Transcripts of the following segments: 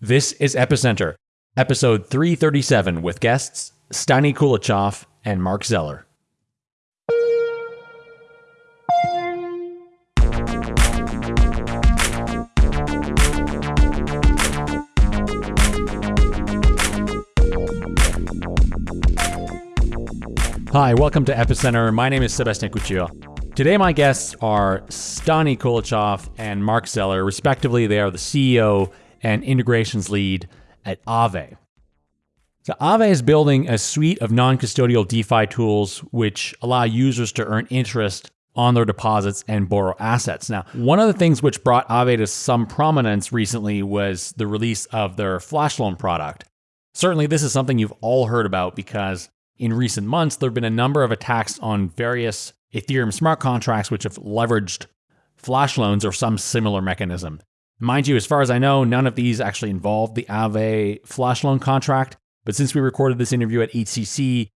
This is Epicenter, episode 337, with guests Stani Kulechov and Marc Zeller. Hi, welcome to Epicenter. My name is Sebastien Couture. Today, my guests are Stani Kulechov and Marc Zeller. Respectively, they are the CEO and integrations lead at Aave. So Aave is building a suite of non-custodial DeFi tools which allow users to earn interest on their deposits and borrow assets. Now, one of the things which brought Aave to some prominence recently was the release of their flash loan product. Certainly, this is something you've all heard about because in recent months, there have been a number of attacks on various Ethereum smart contracts which have leveraged flash loans or some similar mechanism. Mind you, as far as I know, none of these actually involved the Aave flash loan contract. But since we recorded this interview at EthCC,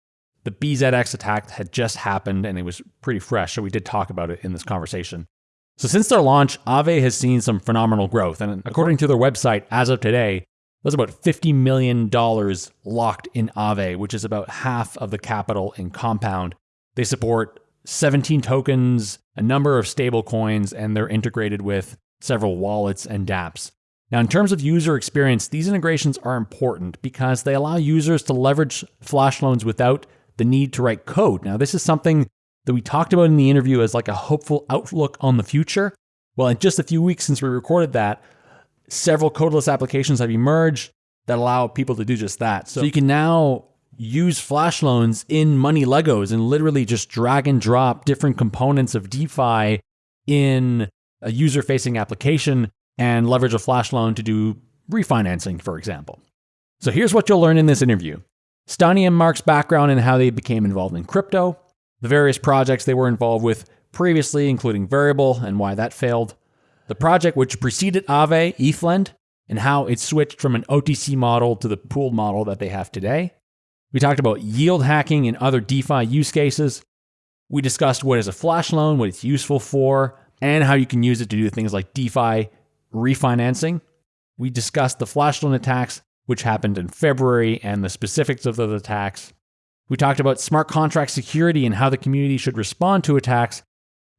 the BZX attack had just happened and it was pretty fresh. So we did talk about it in this conversation. So since their launch, Aave has seen some phenomenal growth. And according to their website, as of today, there's about $50 million locked in Aave, which is about half of the capital in Compound. They support 17 tokens, a number of stable coins, and they're integrated with several wallets and dApps. Now, in terms of user experience, these integrations are important because they allow users to leverage flash loans without the need to write code. Now, this is something that we talked about in the interview as like a hopeful outlook on the future. Well, in just a few weeks since we recorded that, several codeless applications have emerged that allow people to do just that. So you can now use flash loans in money Legos and literally just drag and drop different components of DeFi in a user facing application and leverage a flash loan to do refinancing, for example. So here's what you'll learn in this interview Stani and Marc's background and how they became involved in crypto, the various projects they were involved with previously, including Variable and why that failed, the project which preceded Aave, ETHLend, and how it switched from an OTC model to the pooled model that they have today. We talked about yield hacking and other DeFi use cases. We discussed what is a flash loan, what it's useful for, and how you can use it to do things like DeFi refinancing. We discussed the flash loan attacks, which happened in February, and the specifics of those attacks. We talked about smart contract security and how the community should respond to attacks,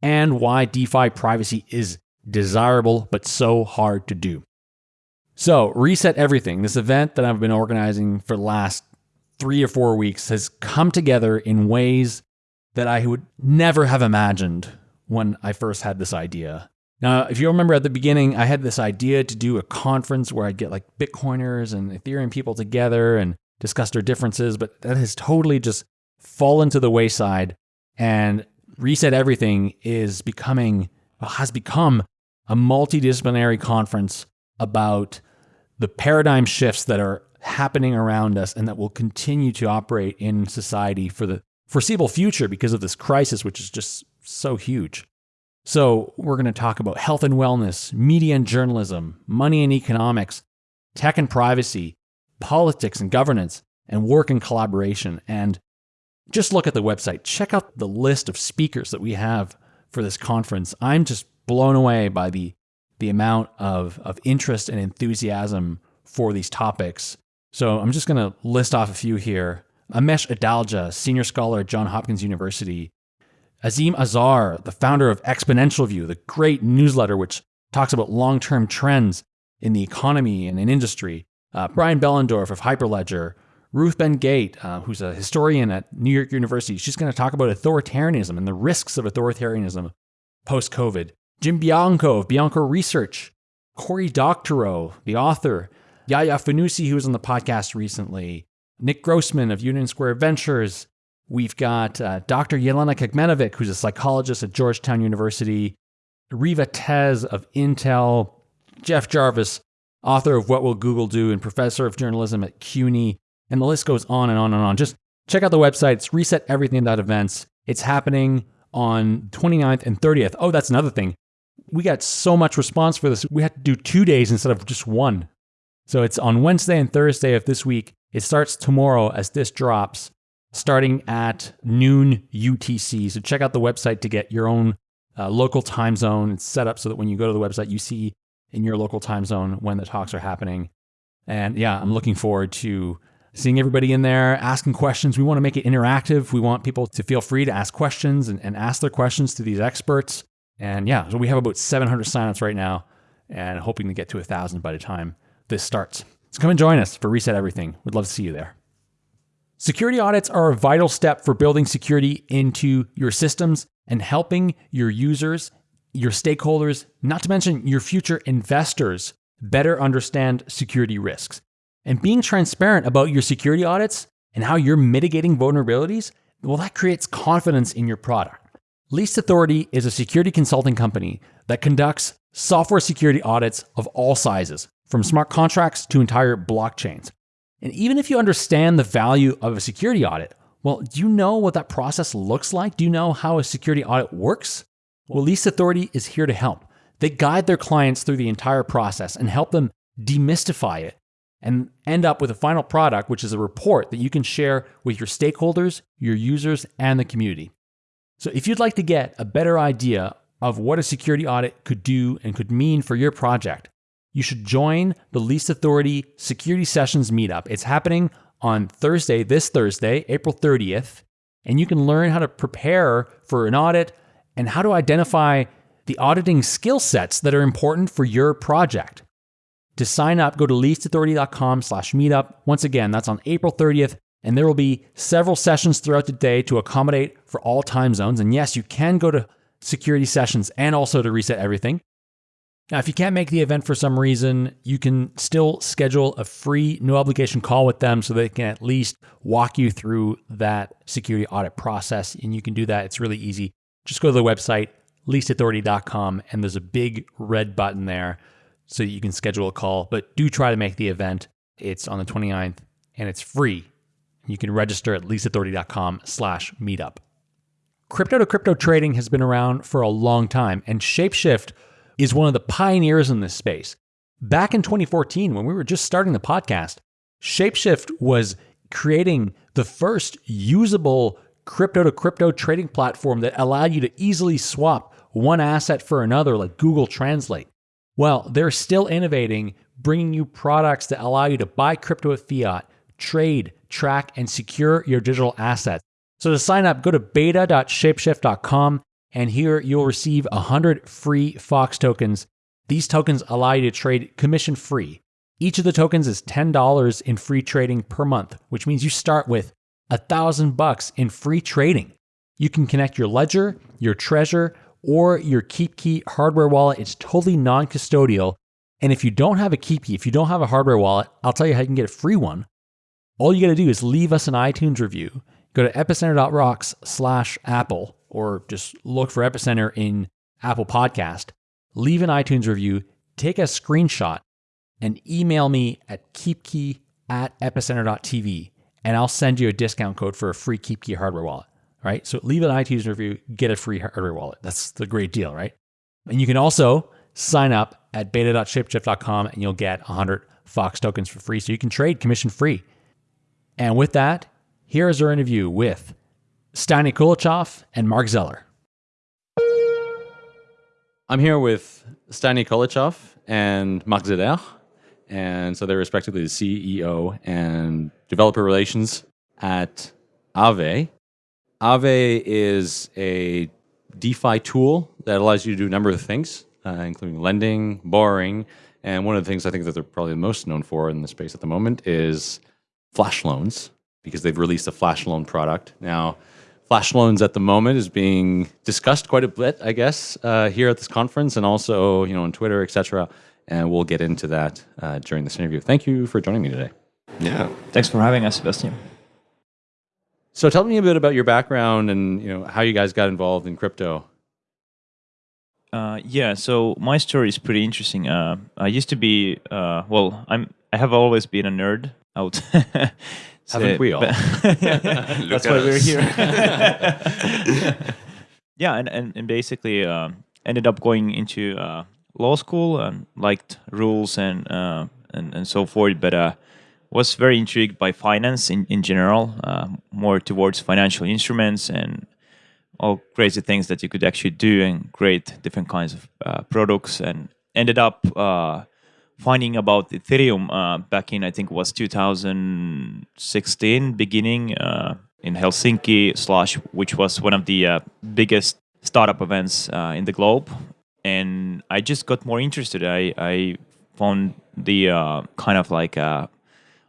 and why DeFi privacy is desirable but so hard to do. So, Reset Everything, this event that I've been organizing for the last three or four weeks, has come together in ways that I would never have imagined when I first had this idea. Now, if you remember at the beginning, I had this idea to do a conference where I'd get like Bitcoiners and Ethereum people together and discuss their differences, but that has totally just fallen to the wayside. And Reset Everything is becoming, has become a multidisciplinary conference about the paradigm shifts that are happening around us and that will continue to operate in society for the foreseeable future because of this crisis, which is just so huge. So, we're going to talk about health and wellness, media and journalism, money and economics, tech and privacy, politics and governance, and work and collaboration. And just look at the website. Check out the list of speakers that we have for this conference. I'm just blown away by the, the amount of, of interest and enthusiasm for these topics. So, I'm just going to list off a few here. Amesh Adalja, senior scholar at Johns Hopkins University, Azeem Azhar, the founder of Exponential View, the great newsletter which talks about long term trends in the economy and in industry. Uh, Brian Behlendorf of Hyperledger. Ruth Ben-Ghiat, uh, who's a historian at New York University, she's going to talk about authoritarianism and the risks of authoritarianism post COVID. Jim Bianco of Bianco Research. Cory Doctorow, the author. Yaya Fanusie, who was on the podcast recently. Nick Grossman of Union Square Ventures. We've got uh, Dr. Yelena Kecmanovic, who's a psychologist at Georgetown University, Riva Tez of Intel, Jeff Jarvis, author of What Will Google Do and professor of journalism at CUNY, and the list goes on and on and on. Just check out the website. It's reseteverything.events. It's happening on 29th and 30th. Oh, that's another thing. We got so much response for this. We had to do two days instead of just one. So it's on Wednesday and Thursday of this week. It starts tomorrow as this drops starting at noon UTC. So check out the website to get your own uh, local time zone. Set up so that when you go to the website, you see in your local time zone when the talks are happening. And yeah, I'm looking forward to seeing everybody in there, asking questions. We want to make it interactive. We want people to feel free to ask questions and, and ask their questions to these experts. And yeah, so we have about 700 signups right now and hoping to get to a 1,000 by the time this starts. So come and join us for Reset Everything. We'd love to see you there. Security audits are a vital step for building security into your systems and helping your users, your stakeholders, not to mention your future investors, better understand security risks. And being transparent about your security audits and how you're mitigating vulnerabilities, well, that creates confidence in your product. Least Authority is a security consulting company that conducts software security audits of all sizes, from smart contracts to entire blockchains. And even if you understand the value of a security audit, well, do you know what that process looks like? Do you know how a security audit works? Well, Least Authority is here to help. They guide their clients through the entire process and help them demystify it and end up with a final product, which is a report that you can share with your stakeholders, your users, and the community. So if you'd like to get a better idea of what a security audit could do and could mean for your project, you should join the Least Authority Security Sessions meetup. It's happening on Thursday, this Thursday, April 30th, and you can learn how to prepare for an audit and how to identify the auditing skill sets that are important for your project. To sign up, go to leastauthority.com slash meetup. Once again, that's on April 30th, and there will be several sessions throughout the day to accommodate for all time zones. And yes, you can go to security sessions and also to reset everything. Now, if you can't make the event for some reason, you can still schedule a free, no obligation call with them so they can at least walk you through that security audit process. And you can do that. It's really easy. Just go to the website, leastauthority.com, and there's a big red button there so you can schedule a call. But do try to make the event. It's on the 29th and it's free. You can register at leastauthority.com slash meetup. Crypto to crypto trading has been around for a long time, and Shapeshift is one of the pioneers in this space. Back in 2014, when we were just starting the podcast, Shapeshift was creating the first usable crypto to crypto trading platform that allowed you to easily swap one asset for another, like Google Translate. Well, they're still innovating, bringing you products that allow you to buy crypto with fiat, trade, track, and secure your digital assets. So to sign up, go to beta.shapeshift.com, and here you'll receive 100 free Fox tokens. These tokens allow you to trade commission free. Each of the tokens is $10 in free trading per month, which means you start with a thousand bucks in free trading. You can connect your ledger, your Trezor, or your KeepKey hardware wallet. It's totally non custodial. And if you don't have a KeepKey, if you don't have a hardware wallet, I'll tell you how you can get a free one. All you got to do is leave us an iTunes review. Go to epicenter.rocks slash Apple, or just look for Epicenter in Apple Podcast. Leave an iTunes review, take a screenshot, and email me at keepkey at epicenter.tv, and I'll send you a discount code for a free KeepKey hardware wallet right? So leave an iTunes review, get a free hardware wallet. That's the great deal, right? And you can also sign up at beta.shapeshift.com and you'll get 100 Fox tokens for free. So you can trade commission free. And with that, here is our interview with Stani Kulechov and Marc Zeller. I'm here with Stani Kulechov and Marc Zeller. And so they're respectively the CEO and developer relations at Aave. Aave is a DeFi tool that allows you to do a number of things, uh, including lending, borrowing, and one of the things I think that they're probably most known for in the space at the moment is flash loans, because they've released a flash loan product. Now, flash loans at the moment is being discussed quite a bit, I guess, uh, here at this conference and also, you know, on Twitter, etc. And we'll get into that uh, during this interview. Thank you for joining me today. Yeah. Thanks for having us, Sebastien. So tell me a bit about your background and you know how you guys got involved in crypto. Uh, yeah, so my story is pretty interesting. Uh, I used to be uh, well, I'm I have always been a nerd. Out. Haven't we all? that's why we're here. yeah, and, and, and basically um, ended up going into uh, law school and liked rules and uh, and and so forth, but uh, was very intrigued by finance in, in general, uh, more towards financial instruments and all crazy things that you could actually do and create different kinds of uh, products and ended up uh, finding about Ethereum uh, back in I think was 2016 beginning uh, in Helsinki Slush which was one of the uh, biggest startup events uh, in the globe. And I just got more interested. I, I found the uh, kind of like uh,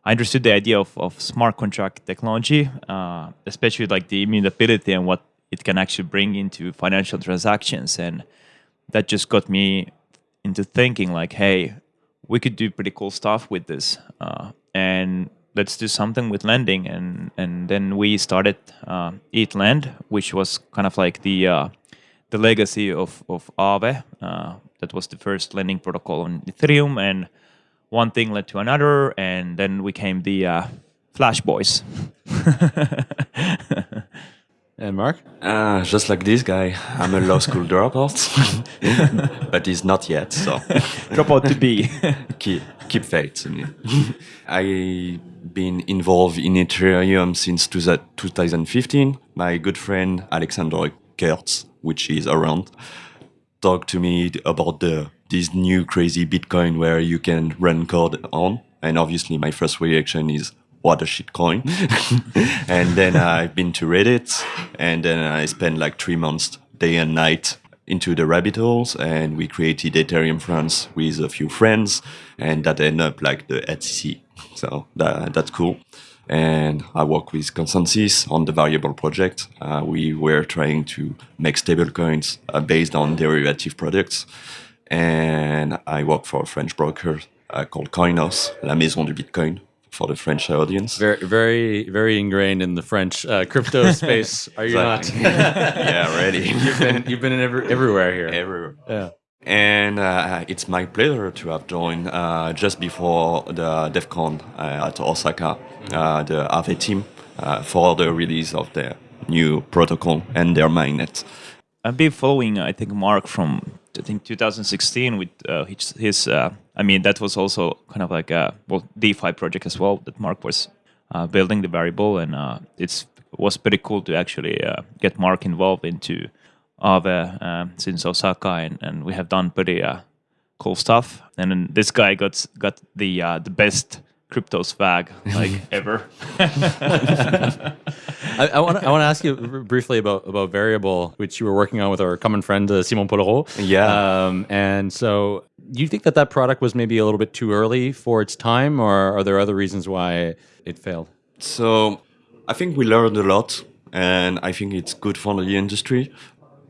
I understood the idea of, of smart contract technology especially like the immutability and what it can actually bring into financial transactions. And that just got me into thinking like hey we could do pretty cool stuff with this uh, and let's do something with lending and and then we started uh, ETHLend which was kind of like the uh, the legacy of of Aave uh, that was the first lending protocol on Ethereum and one thing led to another and then we came the uh, Flash Boys And Marc? Uh, just like this guy, I'm a law school dropout, but he's not yet. So dropout to be. keep keep faith. in me. I've been involved in Ethereum since 2015. My good friend Alexander Kurtz, which is around, talked to me about the this new crazy Bitcoin where you can run code on. And obviously, my first reaction is what a shit coin. and then I've been to Reddit and then I spent like three months day and night into the rabbit holes and we created Ethereum France with a few friends and that ended up like the ETHCC. So that, that's cool. And I work with ConsenSys on the variable project. Uh, we were trying to make stablecoins uh, based on derivative products. And I work for a French broker uh, called Coinhouse, La Maison du Bitcoin, for the French audience. Very, very, very ingrained in the French uh, crypto space. Are you not? yeah, ready. you've been, you've been in every, everywhere here. Everywhere. Yeah. And uh, it's my pleasure to have joined uh, just before the DEF CON uh, at Osaka, uh, the Aave team, uh, for the release of their new protocol and their mainnet. I've been following, I think, Marc from I think 2016 with uh, his, his uh, I mean that was also kind of like a well DeFi project as well that Marc was uh, building the variable and uh, it's was pretty cool to actually uh, get Marc involved into Aave um, since Osaka and, and we have done pretty uh, cool stuff and then this guy got got the the best crypto swag like ever. I want to I want to ask you briefly about about variable, which you were working on with our common friend uh, Simon Polrot. Yeah. Um, and so, do you think that that product was maybe a little bit too early for its time, or are there other reasons why it failed? So, I think we learned a lot, and I think it's good for the industry.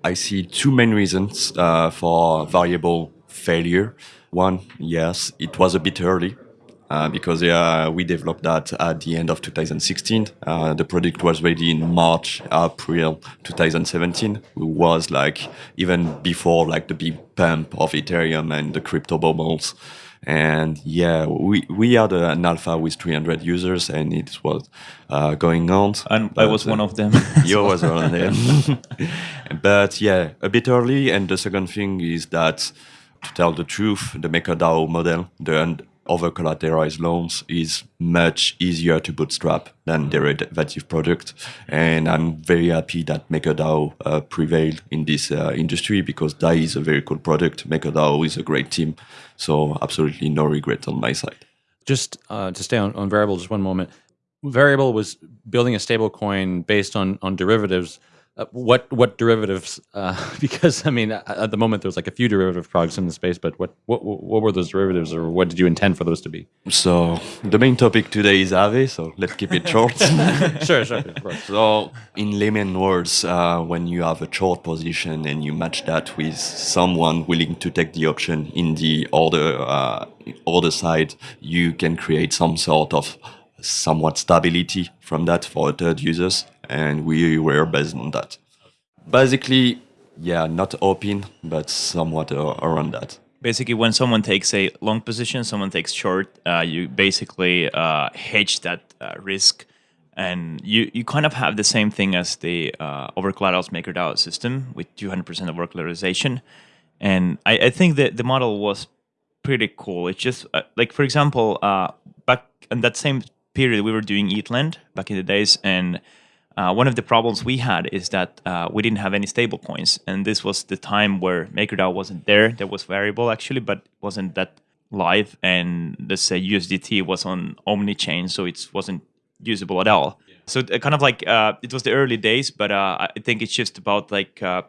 I see two main reasons uh, for variable failure. One, yes, it was a bit early uh, because yeah, we developed that at the end of 2016. Uh, the product was ready in March, April 2017. It was like even before like the big pump of Ethereum and the crypto bubbles. And yeah, we, we had an alpha with 300 users and it was uh, going on. And I was one of them. you was one of them. but yeah, a bit early. And the second thing is that to tell the truth, the MakerDAO model, the over collateralized loans is much easier to bootstrap than derivative product. And I'm very happy that MakerDAO uh, prevailed in this uh, industry because DAI is a very cool product. MakerDAO is a great team. So absolutely no regret on my side. Just uh, to stay on, on Variable just one moment. Variable was building a stable coin based on, on derivatives uh, what what derivatives? Uh, because I mean, at the moment there's like a few derivative products in the space, but what what what were those derivatives, or what did you intend for those to be? So the main topic today is Aave, so let's keep it short. sure, sure. So in layman words, uh, when you have a short position and you match that with someone willing to take the option in the other uh, other side, you can create some sort of somewhat stability from that for third users and we were based on that. Basically, yeah, not open, but somewhat uh, around that. Basically, when someone takes a long position, someone takes short, uh, you basically uh, hedge that uh, risk. And you, you kind of have the same thing as the uh, over collaterals MakerDAO system with 200% over collateralization. And I, I, think that the model was pretty cool. It's just uh, like, for example, uh, back in that same period, we were doing ETHLend back in the days. And uh, one of the problems we had is that uh, we didn't have any stable coins, and this was the time where MakerDAO wasn't there. There was variable actually, but wasn't that live, and let's say USDT was on Omni chain, so it wasn't usable at all. So uh, kind of like uh, it was the early days, but uh, I think it's just about like uh,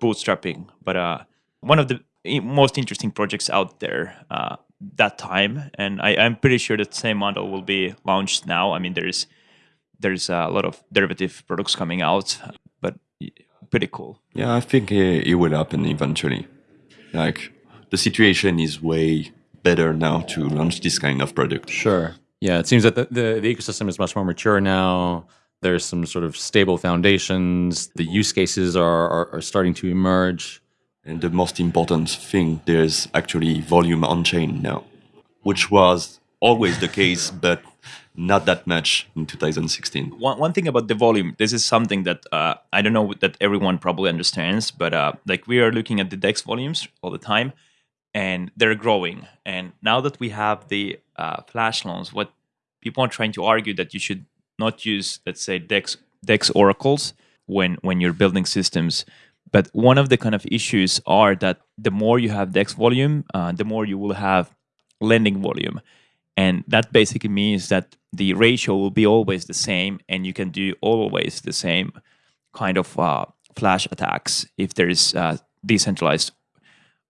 bootstrapping. But uh, one of the most interesting projects out there uh, that time, and I, I'm pretty sure that same model will be launched now. I mean, there's there's a lot of derivative products coming out, but pretty cool. Yeah, I think it, it will happen eventually. Like the situation is way better now to launch this kind of product. Sure. Yeah, it seems that the, the, the ecosystem is much more mature now. There's some sort of stable foundations. The use cases are, are, are starting to emerge. And the most important thing, there's actually volume on chain now, which was always the case, but not that much in 2016. one, one thing about the volume this is something that uh, i don't know that everyone probably understands but uh, like we are looking at the dex volumes all the time and they're growing and now that we have the uh, flash loans what people are trying to argue that you should not use let's say dex dex oracles when when you're building systems but one of the kind of issues are that the more you have dex volume uh, the more you will have lending volume. And that basically means that the ratio will be always the same and you can do always the same kind of uh, flash attacks if there is uh, decentralized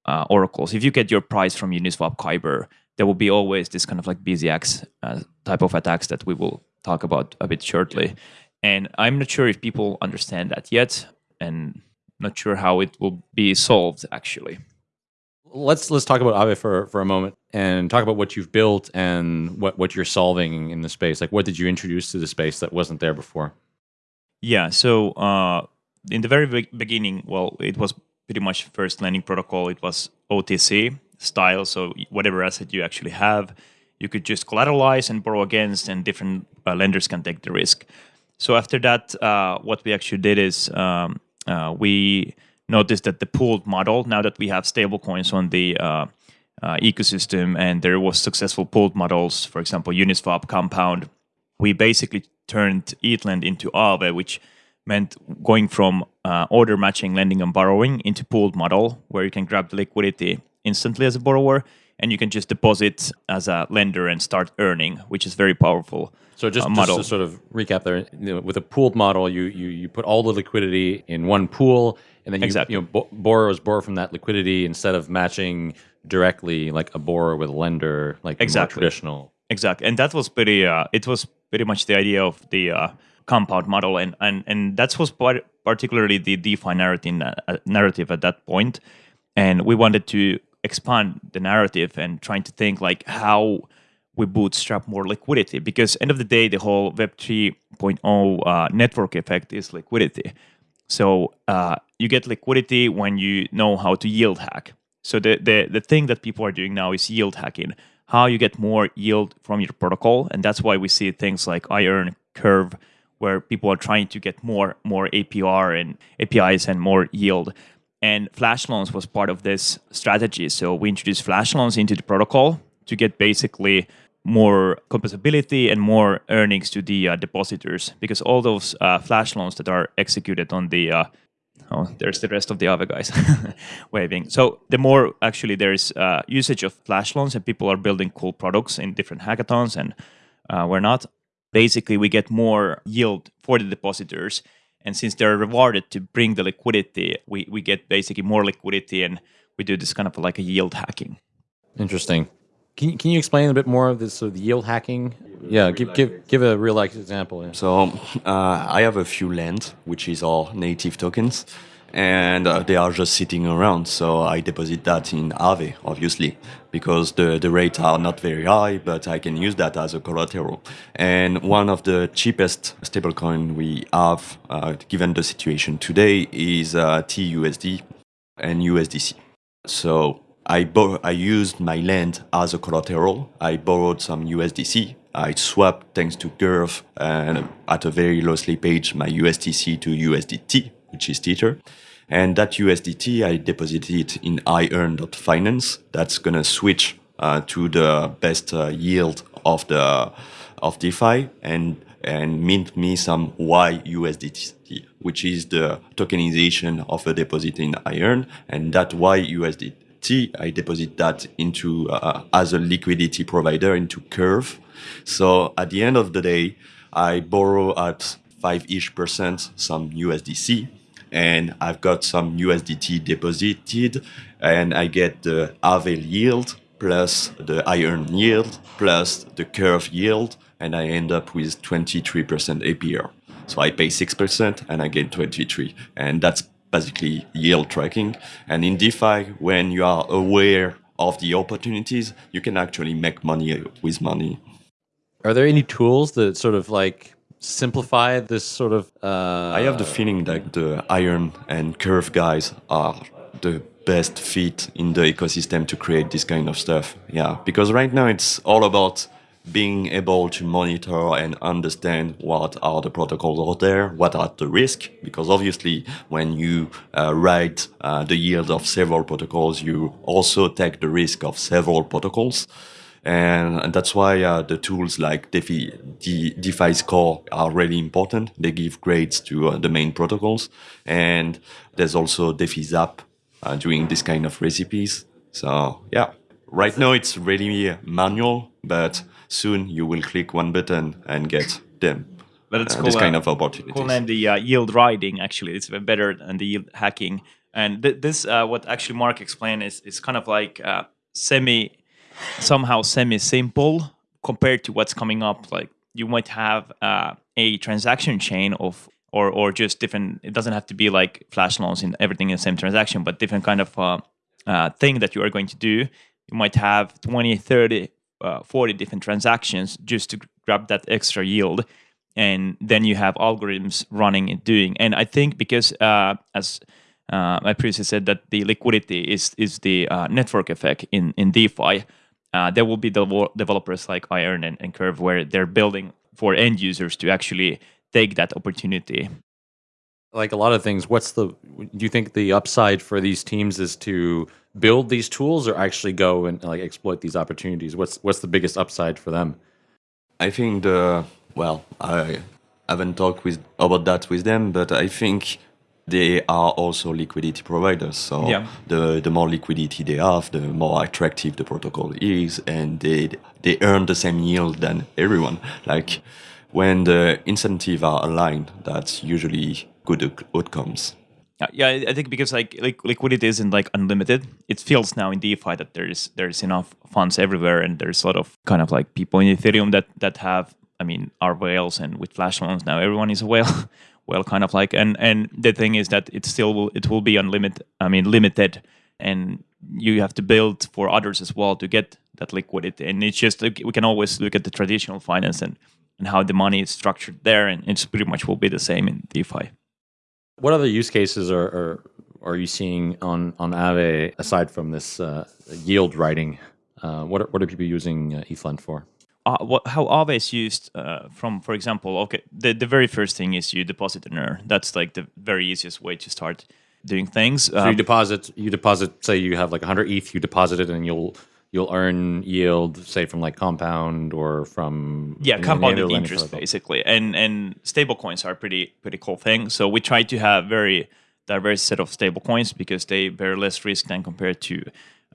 uh, oracles. If you get your price from uniswap kyber there will be always this kind of like bzx uh, type of attacks that we will talk about a bit shortly. And i'm not sure if people understand that yet and not sure how it will be solved actually Let's let's talk about Aave for, for a moment and talk about what you've built and what, what you're solving in the space. Like what did you introduce to the space that wasn't there before? Yeah. So uh, in the very be- beginning, well, it was pretty much first lending protocol. It was OTC style. So whatever asset you actually have, you could just collateralize and borrow against, and different uh, lenders can take the risk. So after that, uh, what we actually did is um, uh, we noticed that the pooled model, now that we have stablecoins on the uh, uh, ecosystem, and there was successful pooled models, for example, Uniswap, Compound, we basically turned ETHLend into Aave, which meant going from uh, order matching lending and borrowing into pooled model, where you can grab the liquidity instantly as a borrower, and you can just deposit as a lender and start earning, which is very powerful. So just, uh, just to sort of recap there, you know, with a pooled model, you, you you put all the liquidity in one pool, and then you, Exactly. you know bo- borrowers borrow from that liquidity instead of matching directly like a borrower with a lender, like Exactly. traditional. Exactly, and that was pretty. Uh, it was pretty much the idea of the uh, compound model, and and and that was part, particularly the DeFi narrative uh, narrative at that point, and we wanted to expand the narrative and trying to think like how we bootstrap more liquidity because end of the day the whole web 3.0 uh, network effect is liquidity so uh, you get liquidity when you know how to yield hack. So the, the the thing that people are doing now is yield hacking. How you get more yield from your protocol, and that's why we see things like iEarn Curve, where people are trying to get more more APR and APYs and more yield. And Flash loans was part of this strategy. So we introduced Flash loans into the protocol to get basically more composability and more earnings to the uh, depositors because all those uh, flash loans that are executed on the uh, oh there's the rest of the other guys waving so the more actually there's uh, usage of flash loans and people are building cool products in different hackathons and uh, we're not basically we get more yield for the depositors and since they're rewarded to bring the liquidity we, we get basically more liquidity and we do this kind of like a yield hacking Interesting. Can you, can you explain a bit more of this sort of yield hacking? Yeah, give give give a real life example. Yeah. So uh, I have a few LEND, which is our native tokens, and uh, they are just sitting around. So I deposit that in Aave, obviously, because the, the rates are not very high, but I can use that as a collateral. And one of the cheapest stablecoin we have, uh, given the situation today, is uh, TUSD and USDC. So I, I used my LEND as a collateral. I borrowed some USDC. I swapped thanks to Curve and at a very low slippage my USDC to USDT, which is Tether. And that USDT I deposited it in iEarn.finance. That's gonna switch uh, to the best uh, yield of the of DeFi and and mint me some YUSDT, which is the tokenization of a deposit in iEarn, and that YUSDT USDT. I deposit that into uh, as a liquidity provider into Curve. So at the end of the day, I borrow at five ish percent some USDC, and I've got some USDT deposited, and I get the Aave yield plus the iEarn yield plus the curve yield, and I end up with 23% APR. So I pay 6% and I get 23. And that's basically yield tracking. And in DeFi, when you are aware of the opportunities, you can actually make money with money. Are there any tools that sort of like simplify this sort of? Uh... I have the feeling that the iEarn and curve guys are the best fit in the ecosystem to create this kind of stuff. Yeah, because right now it's all about being able to monitor and understand what are the protocols out there, what are the risk, because obviously when you uh, write uh, the yield of several protocols, you also take the risk of several protocols. And, and that's why uh, the tools like DeFi, De DeFi Score are really important. They give grades to uh, the main protocols. And there's also DeFi Zap uh, doing this kind of recipes. So yeah, right now it's really manual, but soon you will click one button and get them. But it's uh, cool, this kind uh, of opportunities. Cool name, the uh, yield riding. Actually, it's better than the yield hacking. And th this, uh, what actually Marc explained, is is kind of like uh, semi, somehow semi simple compared to what's coming up. Like you might have uh, a transaction chain of or or just different. It doesn't have to be like flash loans in everything in the same transaction, but different kind of uh, uh, thing that you are going to do. You might have 20, 30 uh, 40 different transactions just to grab that extra yield and then you have algorithms running and doing and i think because uh, as uh, I previously said that the liquidity is is the uh, network effect in in DeFi. Uh, there will be the developers like iEarn and, and Curve where they're building for end users to actually take that opportunity. Like a lot of things, what's the? Do you think the upside for these teams is to build these tools or actually go and like exploit these opportunities? What's what's the biggest upside for them? I think the well, I haven't talked with about that with them, but I think they are also liquidity providers. So yeah. the the more liquidity they have, the more attractive the protocol is, and they they earn the same yield than everyone. Like when the incentives are aligned, that's usually good outcomes. Yeah, I think because like, like liquidity isn't like unlimited. It feels now in DeFi that there's there's enough funds everywhere, and there's a lot of kind of like people in Ethereum that that have. I mean, are whales, and with flash loans now, everyone is a whale. well, kind of like, and and the thing is that it still will it will be unlimited. I mean, limited, and you have to build for others as well to get that liquidity. And it's just we can always look at the traditional finance and and how the money is structured there, and it's pretty much will be the same in DeFi. What other use cases are, are, are you seeing on, on Aave aside from this uh, yield writing? Uh, what, are, what are people using uh, ETHLend for? Uh, what, how Aave is used uh, from, for example, okay, the, the very first thing is you deposit an earn. That's like the very easiest way to start doing things. So um, you deposit, you deposit, say you have like 100 ETH, you deposit it and you'll you'll earn yield, say from like compound or from yeah, compounded interest basically. And and stable coins are pretty pretty cool thing. So we try to have very diverse set of stable coins because they bear less risk than compared to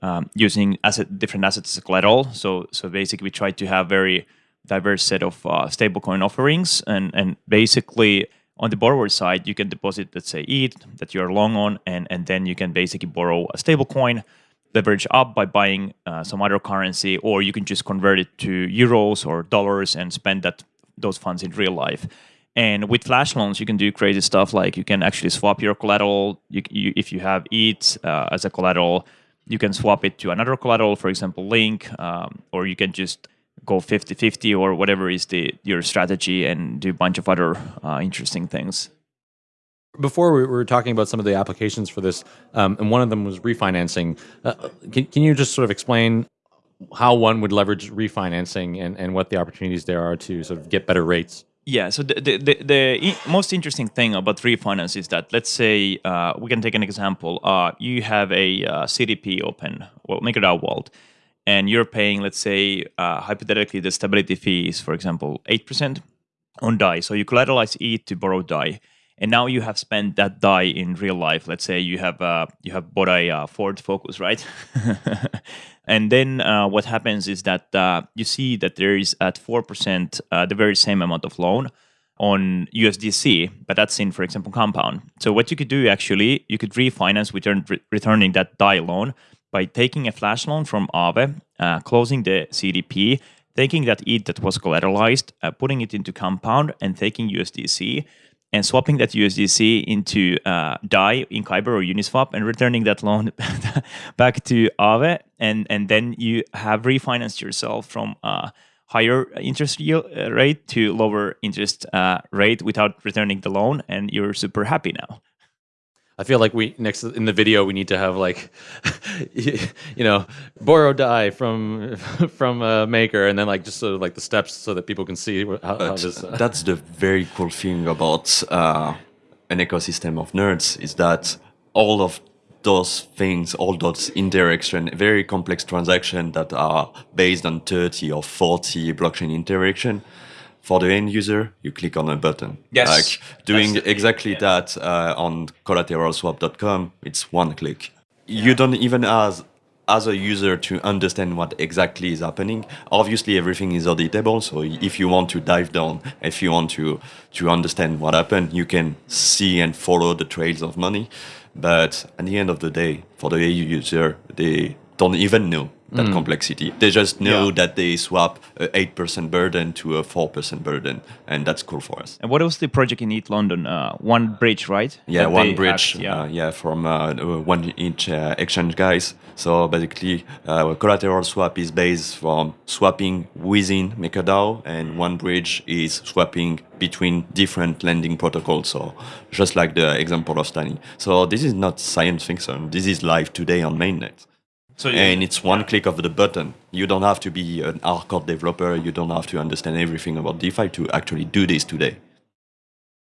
um, using asset different assets as collateral. So so basically we try to have very diverse set of uh, stablecoin offerings and and basically on the borrower side you can deposit let's say ETH that you're long on and and then you can basically borrow a stablecoin, leverage up by buying uh, some other currency, or you can just convert it to euros or dollars and spend that those funds in real life. And with flash loans, you can do crazy stuff like you can actually swap your collateral. You, you, if you have ETH uh, as a collateral, you can swap it to another collateral, for example, Link, um, or you can just go 50-50 or whatever is the your strategy and do a bunch of other uh, interesting things. Before we were talking about some of the applications for this, um, and one of them was refinancing. Uh, can, can you just sort of explain how one would leverage refinancing and, and what the opportunities there are to sort of get better rates? Yeah, so the, the, the, the most interesting thing about refinance is that, let's say, uh, we can take an example. Uh, you have a uh, CDP open, well, MakerDAO Vault, and you're paying, let's say, uh, hypothetically, the stability fee is, for example, 8% on DAI. So you collateralize ETH to borrow DAI and now you have spent that DAI in real life. Let's say you have uh, you have bought a uh, Ford Focus, right? and then uh, what happens is that uh, you see that there is at four percent uh, the very same amount of loan on USDC, but that's in, for example, Compound. So what you could do actually, you could refinance with re- returning that DAI loan by taking a flash loan from Aave, uh, closing the CDP, taking that ETH that was collateralized, uh, putting it into Compound, and taking USDC and swapping that USDC into uh, DAI in Kyber or Uniswap and returning that loan back to Aave, and and then you have refinanced yourself from uh, higher interest uh, rate to lower interest uh, rate without returning the loan, and you're super happy now. I feel like we next in the video we need to have like, you know, borrow DAI from from a maker, and then like just sort of like the steps so that people can see how, how this. Uh... That's the very cool thing about uh, an ecosystem of nerds is that all of those things, all those interaction, very complex transactions that are based on 30 or 40 blockchain interaction. For the end user, you click on a button. Yes. Like doing exactly yeah. that uh, on collateralswap.com, it's one click. Yeah. You don't even as as a user to understand what exactly is happening. Obviously, everything is auditable. So if you want to dive down, if you want to to understand what happened, you can see and follow the trails of money. But at the end of the day, for the AU user, they don't even know that mm. complexity. They just know yeah. that they swap a 8% burden to a 4% burden, and that's cool for us. And what was the project in ETHLondon? Uh, one bridge, right? Yeah, that one bridge. Yeah. Uh, yeah, from uh, 1inch uh, exchange guys. So basically, uh, collateral swap is based from swapping within MakerDAO, and one bridge is swapping between different lending protocols. So just like the example of Stani. So this is not science fiction. This is live today on mainnet. So and it's one click of the button. You don't have to be an hardcore developer. You don't have to understand everything about DeFi to actually do this today.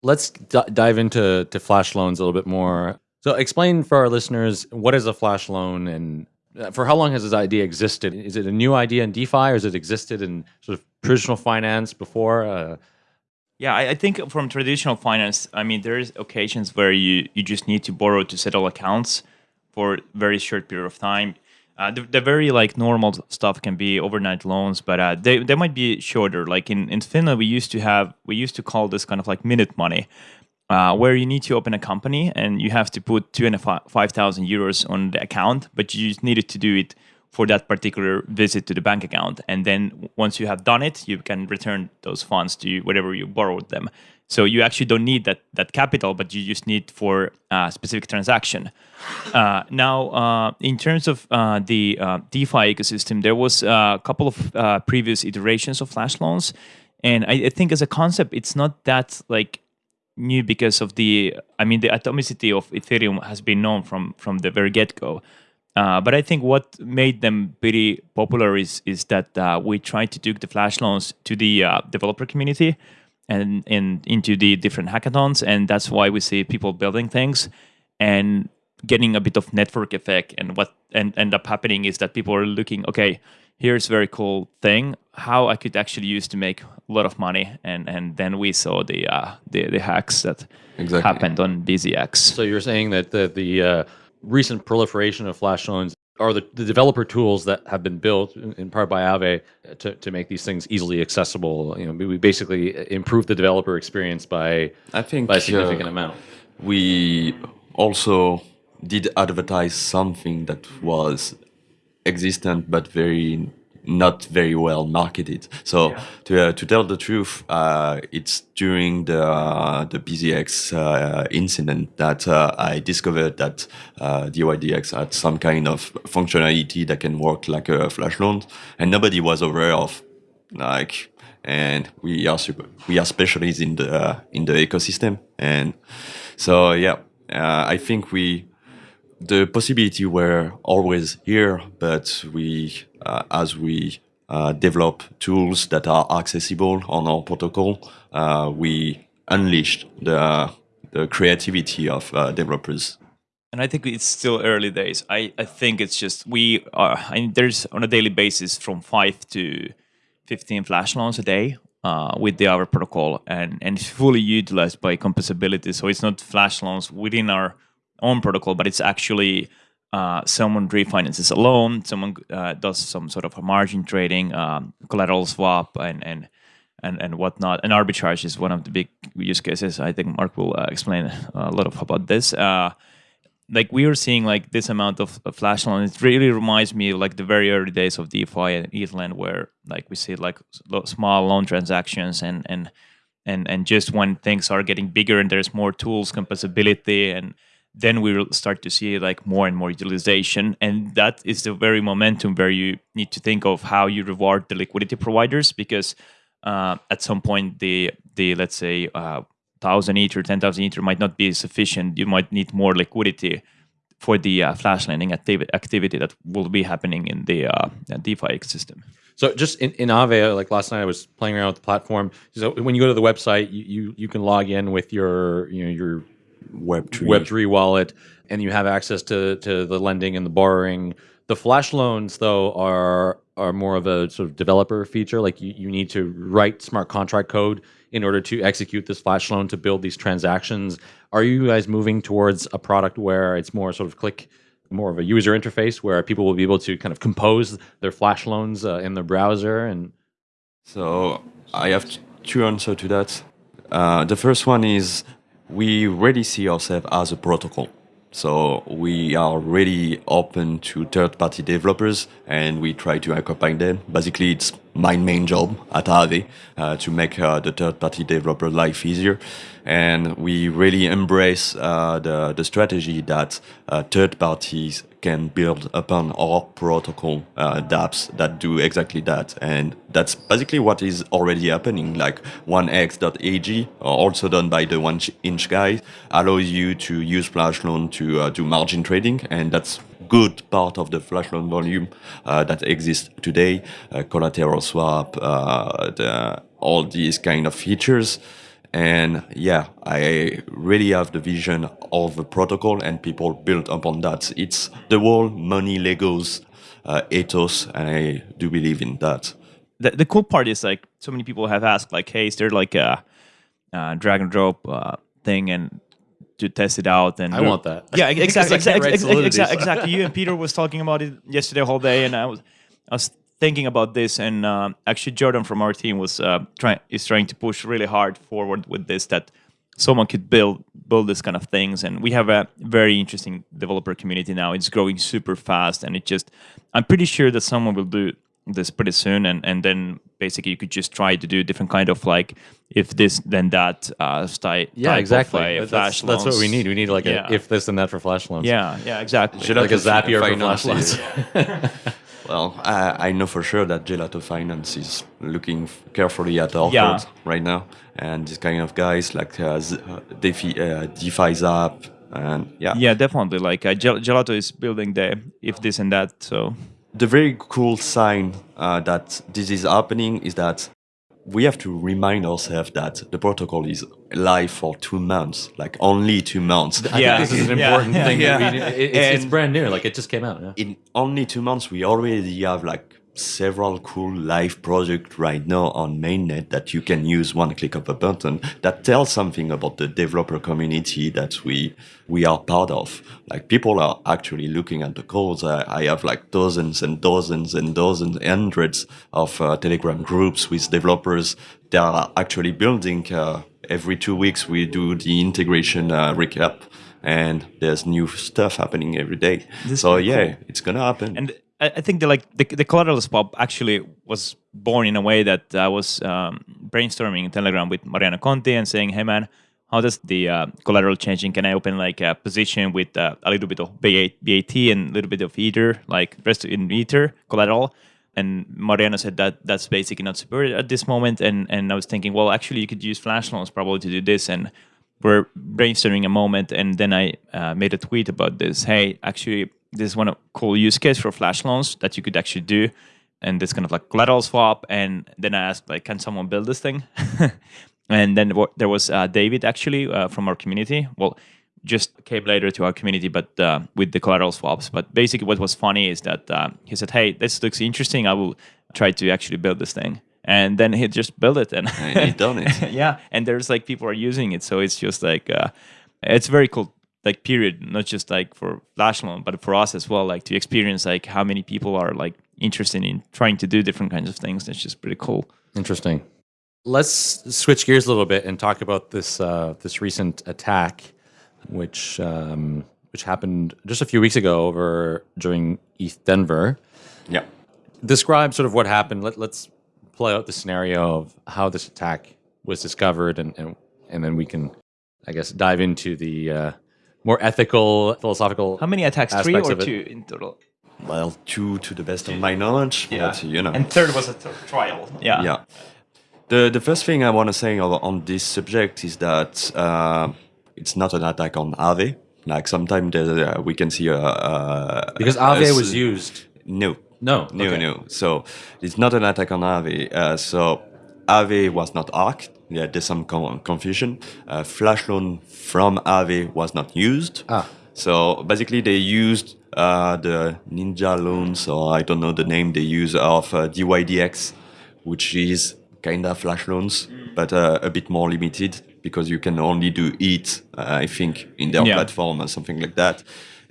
Let's dive into to flash loans a little bit more. So explain for our listeners what is a flash loan and uh, for how long has this idea existed? Is it a new idea in DeFi or has it existed in sort of traditional finance before? Uh, yeah, I, I, think from traditional finance, I mean, there's occasions where you, you just need to borrow to settle accounts for a very short period of time. Uh, the, the, very like normal stuff can be overnight loans, but uh, they they might be shorter. Like in, in Finland, we used to have we used to call this kind of like minute money, uh, where you need to open a company and you have to put two and five thousand euros on the account, but you just needed to do it for that particular visit to the bank account, and then once you have done it, you can return those funds to whatever you borrowed them. So you actually don't need that that capital, but you just need for a specific transaction. Uh, now, uh, in terms of uh, the uh, DeFi ecosystem, there was a couple of uh, previous iterations of flash loans, and I, I, think as a concept, it's not that like new because of the. I mean, the atomicity of Ethereum has been known from from the very get go. Uh, but I think what made them pretty popular is is that we tried to take the flash loans to the developer community and in into the different hackathons and that's why we see people building things and getting a bit of network effect. And what and end up happening is that people are looking okay here's a very cool thing how i could actually use to make a lot of money. And and then we saw the uh, the, the hacks that exactly. happened on bzx so you're saying that the the uh, recent proliferation of flash loans are the, the developer tools that have been built in part by Aave to, to make these things easily accessible. You know, we basically improve the developer experience by I think by a significant uh, amount. We also did advertise something that was existent but very not very well marketed. So yeah. to, uh, to tell the truth, uh, it's during the uh, the BZX uh, incident that uh, I discovered that uh, DYDX had some kind of functionality that can work like a flash loan, and nobody was aware of. Like, and we are super, we are specialists in the in the ecosystem, and so yeah, I think we the possibility were always here, but we, uh, as we uh, develop tools that are accessible on our protocol, uh, we unleashed the, the creativity of uh, developers. And I think it's still early days. I, I think it's just we are. There's on a daily basis from five to fifteen flash loans a day. Uh, uh, with the Aave protocol and, and it's fully utilized by composability. So it's not flash loans within our own protocol, but it's actually uh, someone refinances a loan, someone uh, does some sort of a margin trading, um, collateral swap, and and and and whatnot. And arbitrage is one of the big use cases. I think Marc will uh, explain a lot of about this. Uh, like we are seeing like this amount of, of flash loan. It really reminds me of like the very early days of DeFi and ETHLend, where like we see like small loan transactions and and and and just when things are getting bigger and there's more tools, composability and then we will start to see like more and more utilization. And that is the very momentum where you need to think of how you reward the liquidity providers because uh, at some point the the let's say uh, 1000 ether 10000 ether might not be sufficient. You might need more liquidity for the uh, flash lending activity, activity that will be happening in the uh, defi ecosystem. So just in, in Aave, like last night, I was playing around with the platform. So when you go to the website, you, you, you can log in with your you know your Web3. Web3 wallet, and you have access to, to the lending and the borrowing. The flash loans, though, are are more of a sort of developer feature. Like you, you need to write smart contract code in order to execute this flash loan to build these transactions. Are you guys moving towards a product where it's more sort of click, more of a user interface where people will be able to kind of compose their flash loans uh, in the browser? And so I have two answers to that. Uh, the first one is we really see ourselves as a protocol. So we are really open to third-party developers and we try to accompany them. Basically, it's my main job at Aave uh, to make uh, the third-party developer life easier. And we really embrace uh, the, the strategy that uh, third parties can build upon our protocol uh, dApps that do exactly that. And that's basically what is already happening. Like 1x.ag, also done by the one inch guy, allows you to use Flash Loan to uh, do margin trading. And that's good part of the flash loan volume uh, that exists today, uh, collateral swap, uh, the, all these kind of features. And yeah, I really have the vision of the protocol and people build upon that. It's the whole money Legos uh, ethos, and I do believe in that. The, the cool part is like so many people have asked like, hey, is there like a, a drag and drop uh, thing and to test it out and I want that. Yeah, exactly, exactly, exactly, exactly. You and Peter was talking about it yesterday whole day, and I was I was thinking about this, and uh, actually Jordan from our team was uh, trying is trying to push really hard forward with this that someone could build build this kind of things. And we have a very interesting developer community now. It's growing super fast and it just i'm pretty sure that someone will do this pretty soon. And and then basically you could just try to do different kind of like if this then that uh style yeah exactly of, uh, that's, that's, what we need. We need like yeah. a if this and that for flash loans. Yeah yeah exactly. Should like a zapier for flash loans Well, I, I, know for sure that Gelato Finance is looking carefully at our yeah. right now, and these kind of guys like uh, uh DeFi, uh, DeFi Zap, and yeah. Yeah, definitely. Like uh, Gelato is building the if this and that. So the very cool sign uh, that this is happening is that we have to remind ourselves that the protocol is live for two months, like only two months. I yeah, this is an important yeah, thing. Yeah. We, it, it's, it's, brand new, like it just came out. Yeah. In only two months, we already have like several cool live projects right now on mainnet that you can use one click of a button that tells something about the developer community that we we are part of. Like people are actually looking at the codes. I, I have like dozens and dozens and dozens, hundreds of uh, Telegram groups with developers that are actually building. Uh, every two weeks we do the integration uh, recap and there's new stuff happening every day. This so yeah, cool. it's gonna happen. And I think the like the, the collateral swap actually was born in a way that I was um, brainstorming in Telegram with Mariano Conti and saying, "Hey man, how does the uh, collateral changing? Can I open like a position with uh, a little bit of BAT and a little bit of Ether, like rest in Ether collateral?" And Mariano said that that's basically not supported at this moment. And and I was thinking, well, actually, you could use flash loans probably to do this. And we're brainstorming a moment, and then I uh, made a tweet about this. Hey, actually this is one cool use case for flash loans that you could actually do and this kind of like collateral swap and then i asked like can someone build this thing? And then there was uh, david actually uh, from our community. Well just came later to our community but uh, with the collateral swaps. But basically what was funny is that uh, he said hey this looks interesting. I will try to actually build this thing. And then he just built it and And he done it. yeah and there's like people are using it. So it's just like uh, it's very cool like period not just like for flash loan but for us as well like to experience like how many people are like interested in trying to do different kinds of things that's just pretty cool Interesting. Let's switch gears a little bit and talk about this uh, this recent attack, which um, which happened just a few weeks ago over during ETH Denver. Yeah. Describe sort of what happened. Let, let's play out the scenario of how this attack was discovered, and and, and then we can, I guess, dive into the uh, more ethical, philosophical. how many attacks three or two in total Well, two to the best of my knowledge. Yeah. But, you know. and third was a th- trial yeah yeah. The the first thing I want to say on, on this subject is that uh, it's not an attack on Aave. Like sometimes uh, we can see a, a because a Aave s- was used. No, No, no, okay. no. So it's not an attack on Aave. Uh, so Aave was not hacked. Yeah, there's some con- confusion. Uh, flash loan from Aave was not used. Ah. So basically, they used uh, the Ninja loans, or I don't know the name they use of uh, DYDX, which is kind of flash loans, but uh, a bit more limited because you can only do it, uh, I think, in their Yeah. platform or something like that.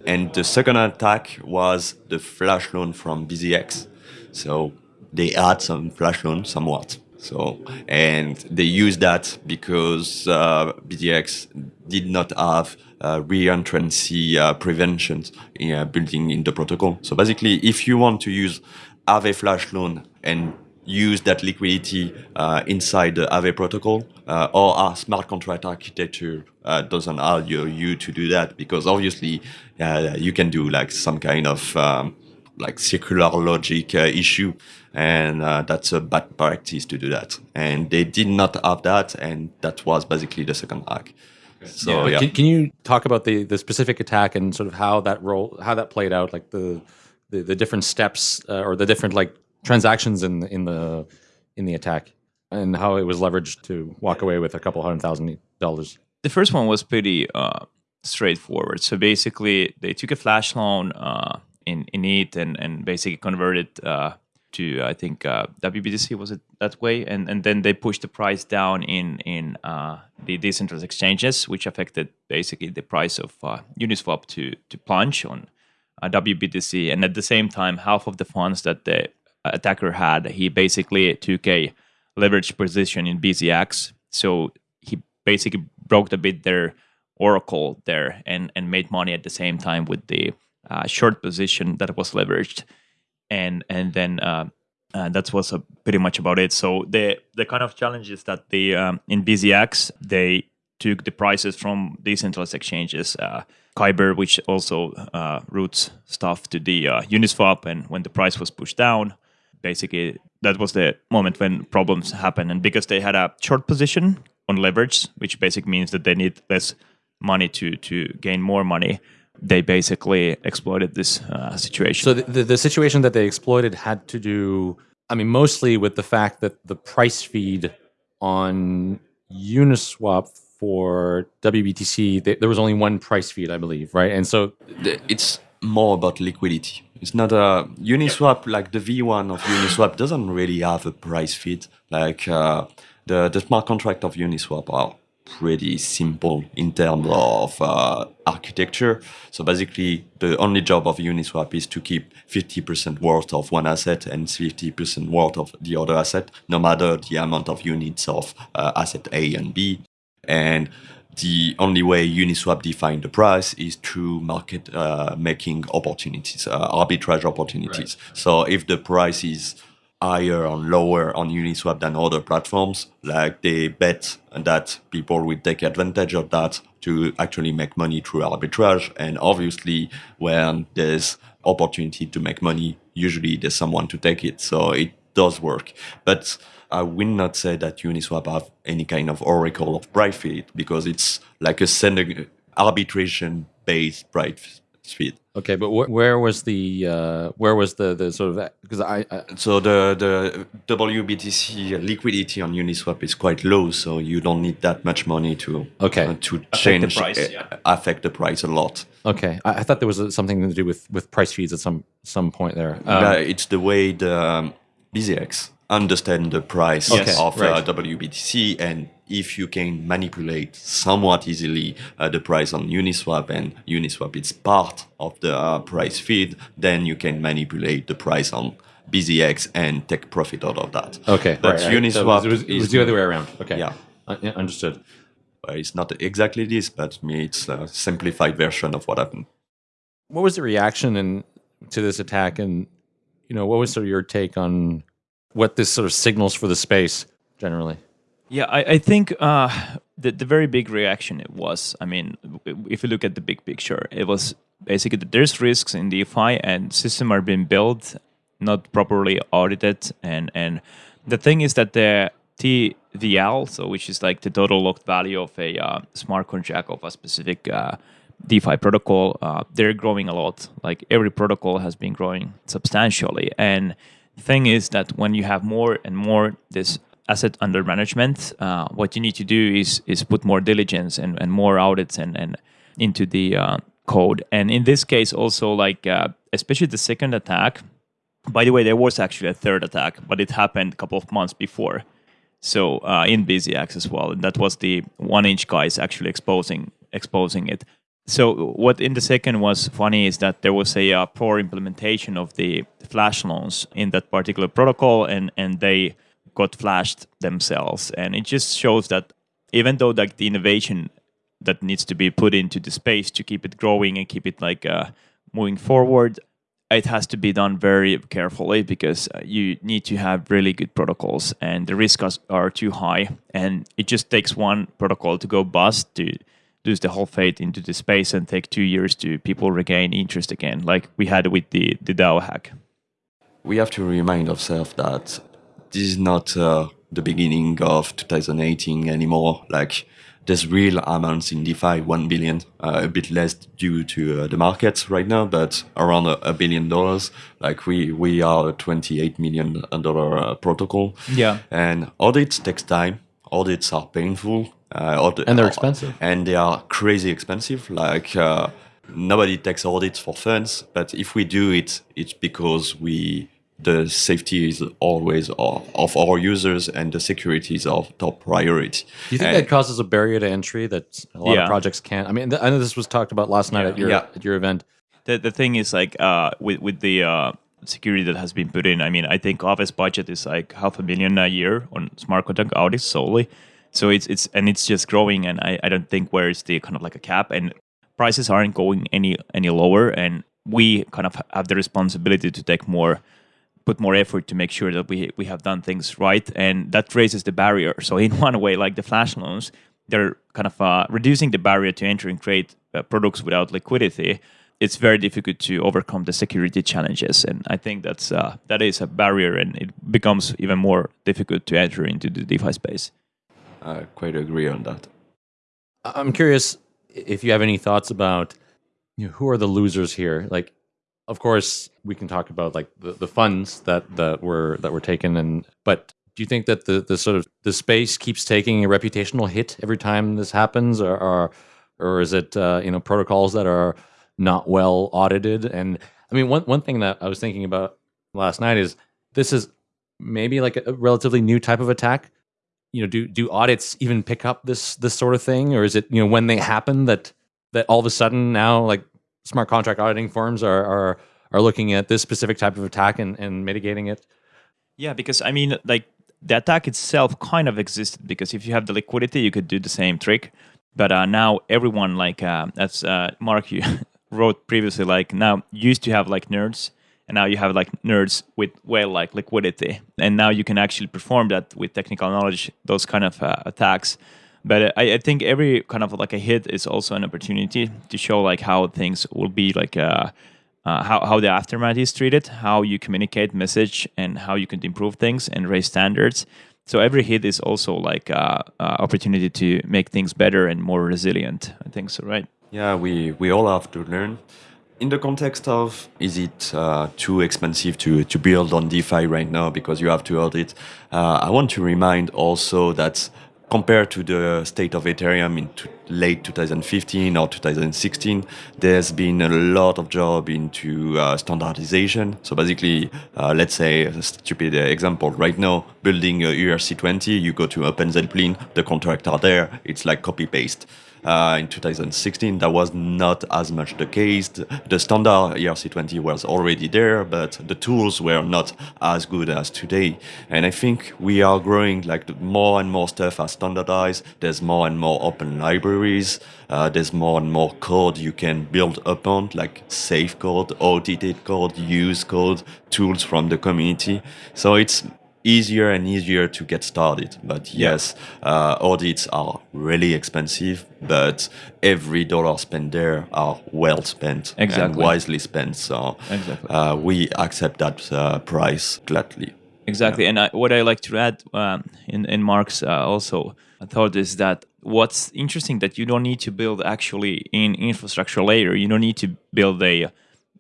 And the second attack was the flash loan from BZX. So they had some flash loan somewhat. So and they used that because uh, BZX did not have uh, re-entrancy uh, preventions in, uh, building in the protocol. So basically, if you want to use Aave flash loan and use that liquidity uh, inside the Aave protocol, uh, or a smart contract architecture uh, doesn't allow you, you to do that because obviously uh, you can do like some kind of um, like circular logic uh, issue, and uh, that's a bad practice to do that. And they did not have that, and that was basically the second hack. So yeah, Can, can you talk about the the specific attack and sort of how that role how that played out, like the the, the different steps uh, or the different like transactions in the, in the in the attack, and how it was leveraged to walk away with a couple hundred thousand dollars. the first one was pretty uh, straightforward. So basically, they took a flash loan uh, in in it and and basically converted uh, to I think uh, WBTC was it that way, and and then they pushed the price down in in uh, the decentralized exchanges, which affected basically the price of uh, Uniswap to to plunge on uh, WBTC, and at the same time, half of the funds that the attacker had, he basically took a leveraged position in BZX. So he basically broke a bit their oracle there and and made money at the same time with the uh, short position that was leveraged, and and then. Uh, uh, that was uh, pretty much about it. So the the kind of challenge is that the um, in BZX they took the prices from decentralized exchanges, uh, Kyber, which also uh, routes stuff to the uh, Uniswap, and when the price was pushed down, basically that was the moment when problems happened. And because they had a short position on leverage, which basically means that they need less money to to gain more money, they basically exploited this uh, situation. So the, the the situation that they exploited had to do, I mean, mostly with the fact that the price feed on Uniswap for WBTC, th- there was only one price feed, I believe, right? And so it's more about liquidity. It's not a Uniswap like the V1 of Uniswap doesn't really have a price feed. Like uh, the the smart contract of Uniswap are pretty simple in terms of uh, architecture. So basically, the only job of Uniswap is to keep 50% worth of one asset and 50% worth of the other asset, no matter the amount of units of uh, asset A and B. And the only way Uniswap defines the price is through market uh, making opportunities, uh, arbitrage opportunities. So if the price is higher or lower on Uniswap than other platforms, like they bet that people will take advantage of that to actually make money through arbitrage. And obviously, when there's opportunity to make money, usually there's someone to take it. So it does work. But I will not say that Uniswap have any kind of oracle of price feed because it's like a arbitration based price feed. Okay, but wh- where was the uh, where was the the sort of because I, I So the the WBTC liquidity on Uniswap is quite low, so you don't need that much money to Okay. uh, to change the price, uh, yeah. affect the price a lot. okay I, I thought there was uh, something to do with with price feeds at some some point there. Um, Uh, it's the way the um, BZX understand the price of right. uh, WBTC and if you can manipulate somewhat easily uh, the price on Uniswap and Uniswap is part of the uh, price feed, then you can manipulate the price on BZX and take profit out of that. Okay, but right, right. So Uniswap it was, it was is the other way around. Okay, Yeah. Uh, yeah, understood. uh, it's not exactly this, but me, it's a simplified version of what happened. What was the reaction in, to this attack, and you know, what was sort of your take on what this sort of signals for the space generally? Yeah, I, I think uh, the the very big reaction it was. I mean, if you look at the big picture, it was basically that there's risks in DeFi and systems are being built not properly audited, and and the thing is that the TVL, so which is like the total locked value of a uh, smart contract of a specific uh, DeFi protocol, uh, they're growing a lot. Like every protocol has been growing substantially. And thing is that when you have more and more this asset under management, uh, what you need to do is is put more diligence and, and more audits and, and into the uh, code. And in this case, also like uh, especially the second attack. By the way, there was actually a third attack, but it happened a couple of months before. So uh, in BZX as well, and that was the one-inch guys actually exposing exposing it. So what in the second was funny is that there was a uh, poor implementation of the flash loans in that particular protocol, and and they got flashed themselves, and it just shows that even though like the innovation that needs to be put into the space to keep it growing and keep it like uh, moving forward it has to be done very carefully because uh, you need to have really good protocols and the risks are too high. And it just takes one protocol to go bust to lose the whole fate into the space and take two years to people regain interest again like we had with the, the DAO hack. we have to remind ourselves that this is not uh, the beginning of 2018 anymore. Like there's real amounts in DeFi, one billion, uh, a bit less due to uh, the markets right now, but around a, a billion dollars. Like we we are a 28 million dollar uh, protocol. Yeah. and audits takes time. Audits are painful. Uh, audit- And they're expensive. and they are crazy expensive. Like uh, nobody takes audits for funds, but if we do it, it's because we the safety is always of of our users and the security is our top priority. Do you think And- that causes a barrier to entry that a lot Yeah. of projects can't? I mean, th- I know this was talked about last night at your Yeah. at your event. the the thing is like uh with with the uh security that has been put in i mean i think office budget is like half a million a year on smart contract audits solely so it's it's and it's just growing and i i don't think where is the kind of like a cap and prices aren't going any any lower and we kind of have the responsibility to take more put more effort to make sure that we we have done things right and that raises the barrier. So in one way like the flash loans they're kind of uh, reducing the barrier to enter and create uh, products without liquidity. It's very difficult to overcome the security challenges and i think that's uh, that is a barrier and it becomes even more difficult to enter into the defi space I quite agree on that. I'm curious if you have any thoughts about you know, who are the losers here. Like, of course, we can talk about like the, the funds that that were that were taken, and but do you think that the the sort of the space keeps taking a reputational hit every time this happens, or or, or is it uh, you know protocols that are not well audited? And I mean, one one thing that I was thinking about last night is this is maybe like a relatively new type of attack you know do do audits even pick up this this sort of thing? Or is it you know when they happen that that all of a sudden now like smart contract auditing firms are are are looking at this specific type of attack and, and mitigating it? Yeah, because I mean, like the attack itself kind of existed because if you have the liquidity, you could do the same trick. But uh, now everyone, like uh, as uh, Marc you wrote previously, like now used to have like nerds, and now you have like nerds with well like liquidity, and now you can actually perform that with technical knowledge, those kind of uh, attacks. But uh, I, I think every kind of like a hit is also an opportunity to show like how things will be like. Uh, uh, how, how the aftermath is treated, how you communicate message, and how you can improve things and raise standards. So every hit is also like uh, uh, opportunity to make things better and more resilient. I think so, right? Yeah, we, we all have to learn. In the context of is it uh, too expensive to, to build on DeFi right now because you have to audit, uh, I want to remind also that compared to the state of Ethereum in late 2015 or 2016, there's been a lot of job into uh, standardization. So basically, uh, let's say a stupid example right now, building a ERC20, you go to OpenZeppelin, the contracts are there, it's like copy paste. Uh, in 2016, that was not as much the case. The standard ERC20 was already there, but the tools were not as good as today. And I think we are growing like more and more stuff are standardized. There's more and more open libraries. Uh, there's more and more code you can build upon, like safe code, audited code, use code, tools from the community. So it's easier and easier to get started. But yes, uh, audits are really expensive, but every dollar spent there are well spent Exactly. and wisely spent. So Exactly. uh, we accept that uh, price gladly. Exactly, and I, what I like to add um, in in Marc's uh, also thought is that what's interesting that you don't need to build actually in infrastructure layer. You don't need to build a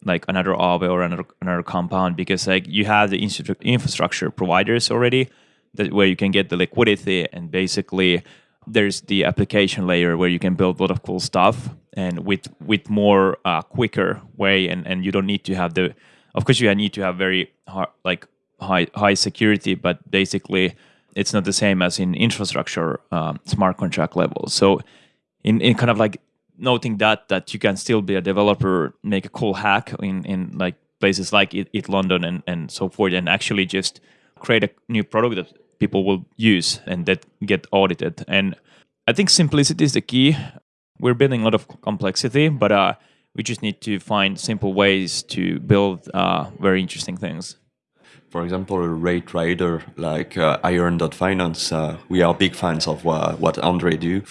like another Aave or another another compound because like you have the infrastructure providers already that where you can get the liquidity and basically there's the application layer where you can build a lot of cool stuff and with with more uh, quicker way and and you don't need to have the of course you need to have very hard, like high high security but basically it's not the same as in infrastructure um, smart contract level so in, in kind of like noting that that you can still be a developer make a cool hack in in like places like it, ETHLondon and and so forth and actually just create a new product that people will use and that get audited. And i think simplicity is the key. We're building a lot of complexity but uh we just need to find simple ways to build uh, very interesting things For example, a rate rider like uh, iEarn.finance, uh, we are big fans of uh, what Andre do.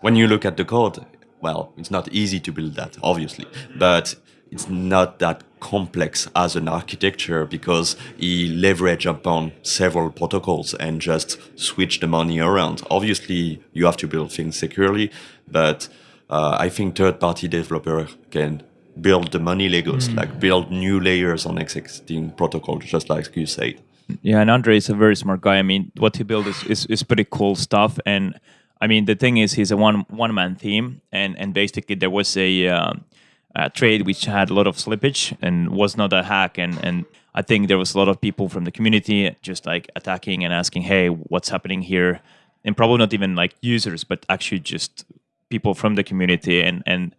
When you look at the code, well, it's not easy to build that, obviously, but it's not that complex as an architecture because he leverage upon several protocols and just switch the money around. Obviously, you have to build things securely, but uh, I think third-party developer can build the money Legos, like build new layers on existing protocols, just like you said. Yeah, and Andre is a very smart guy. I mean, what he built is, is, is pretty cool stuff. And I mean, the thing is, he's a one one man team, and and basically there was a, um, a trade which had a lot of slippage and was not a hack. And and I think there was a lot of people from the community just like attacking and asking, "Hey, what's happening here?" And probably not even like users, but actually just people from the community. And and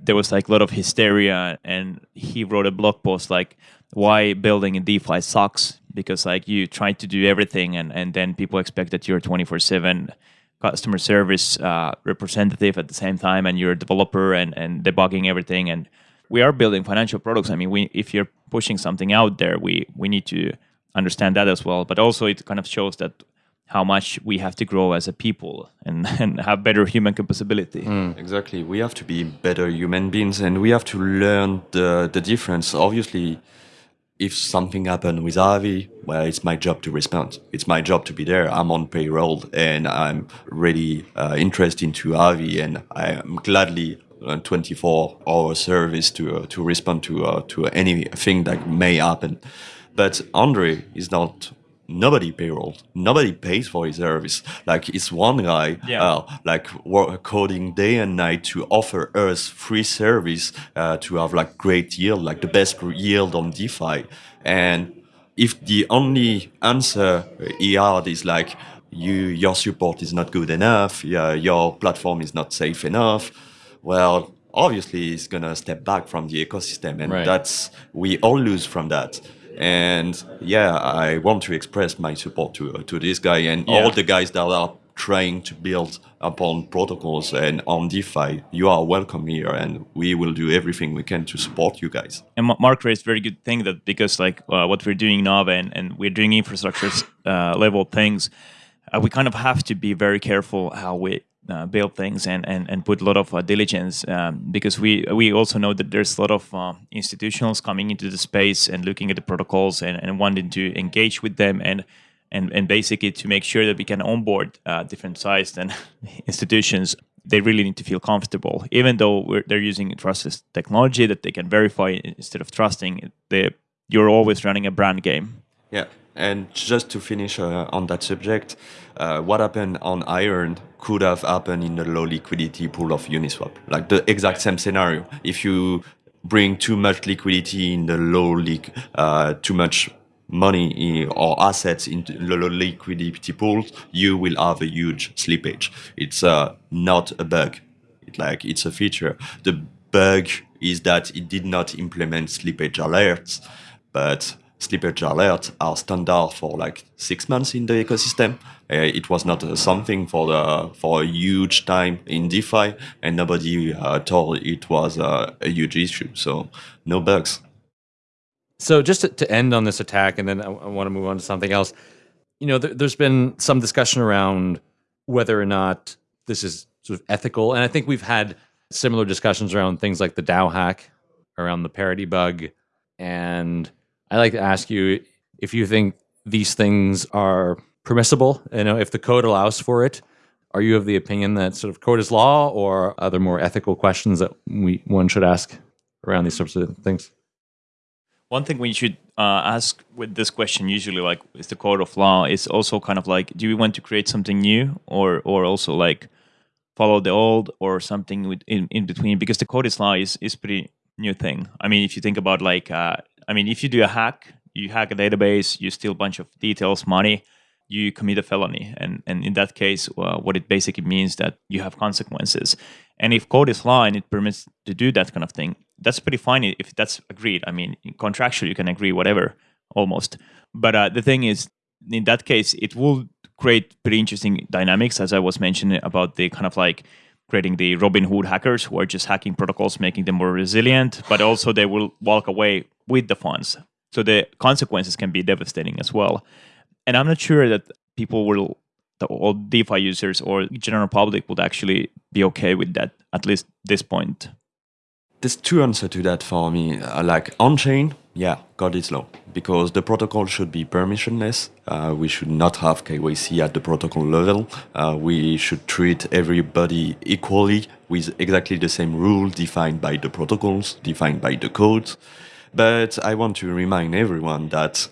there was like a lot of hysteria and he wrote a blog post like why building in defi sucks because like you try to do everything and, and then people expect that you're 24-7 customer service uh, representative at the same time and you're a developer and, and debugging everything and we are building financial products. I mean we, if you're pushing something out there we, we need to understand that as well. But also it kind of shows that how much we have to grow as a people and, and have better human compatibility Exactly. We have to be better human beings and we have to learn the, the difference. Obviously, if something happened with Aave, well, it's my job to respond. It's my job to be there. I'm on payroll and I'm really uh, interested into Aave and I am gladly uh, 24 hour service to, uh, to respond to, uh, to anything that may happen. But Andre is not nobody payroll nobody pays for his service like it's one guy Yeah. uh, like work, coding day and night to offer us free service uh, to have like great yield like the best yield on defi and if the only answer he had is like you your support is not good enough yeah, your platform is not safe enough well obviously he's gonna step back from the ecosystem and Right. that's we all lose from that and yeah i want to express my support to to this guy and Yeah. all the guys that are trying to build upon protocols and on defi you are welcome here and we will do everything we can to support you guys and Marc raised very good thing that because like uh, what we're doing now and, and we're doing infrastructure uh, level things, uh, we kind of have to be very careful how we uh, build things and, and, and put a lot of uh, diligence um, because we we also know that there's a lot of uh, institutionals coming into the space and looking at the protocols and, and wanting to engage with them and and, and basically to make sure that we can onboard uh, different sized and institutions. They really need to feel comfortable. Even though they're using trustless technology that they can verify instead of trusting they, you're always running a brand game. Yeah, and just to finish uh, on that subject, uh, what happened on iEarn could have happened in the low liquidity pool of Uniswap. Like the exact same scenario. If you bring too much liquidity in the low leak, uh, too much money or assets into low liquidity pools, you will have a huge slippage. It's uh, not a bug. It, like it's a feature. The bug is that it did not implement slippage alerts, but slippage alerts are standard for like six months in the ecosystem. Uh, it was not uh, something for the for a huge time in DeFi, and nobody uh, thought it was uh, a huge issue. So no bugs. So just to, to end on this attack, and then I, I want to move on to something else. You know, there, there's been some discussion around whether or not this is sort of ethical, and I think we've had similar discussions around things like the DAO hack, around the parity bug, and I like to ask you if you think these things are permissible. You know, if the code allows for it, are you of the opinion that sort of code is law, or are there more ethical questions that we one should ask around these sorts of things? One thing we should uh, ask with this question, usually, like, is the code of law, is also kind of like, do we want to create something new, or or also like follow the old, or something in in between? Because the code is law is is pretty new thing. I mean, if you think about like uh, I mean, if you do a hack, you hack a database, you steal a bunch of details, money, you commit a felony. And, and in that case, uh, what it basically means that you have consequences. And if code is law and it permits to do that kind of thing, that's pretty fine if that's agreed. I mean, contractually, you can agree whatever, almost. But uh, the thing is, in that case, it will create pretty interesting dynamics, as I was mentioning about the kind of like creating the Robin Hood hackers who are just hacking protocols, making them more resilient, but also they will walk away with the funds. So the consequences can be devastating as well. And I'm not sure that people will, the all DeFi users or general public would actually be okay with that, at least this point. There's two answers to that for me. Uh, like on chain, yeah, God is law because the protocol should be permissionless. Uh, we should not have KYC at the protocol level. Uh, we should treat everybody equally with exactly the same rule defined by the protocols, defined by the codes. But I want to remind everyone that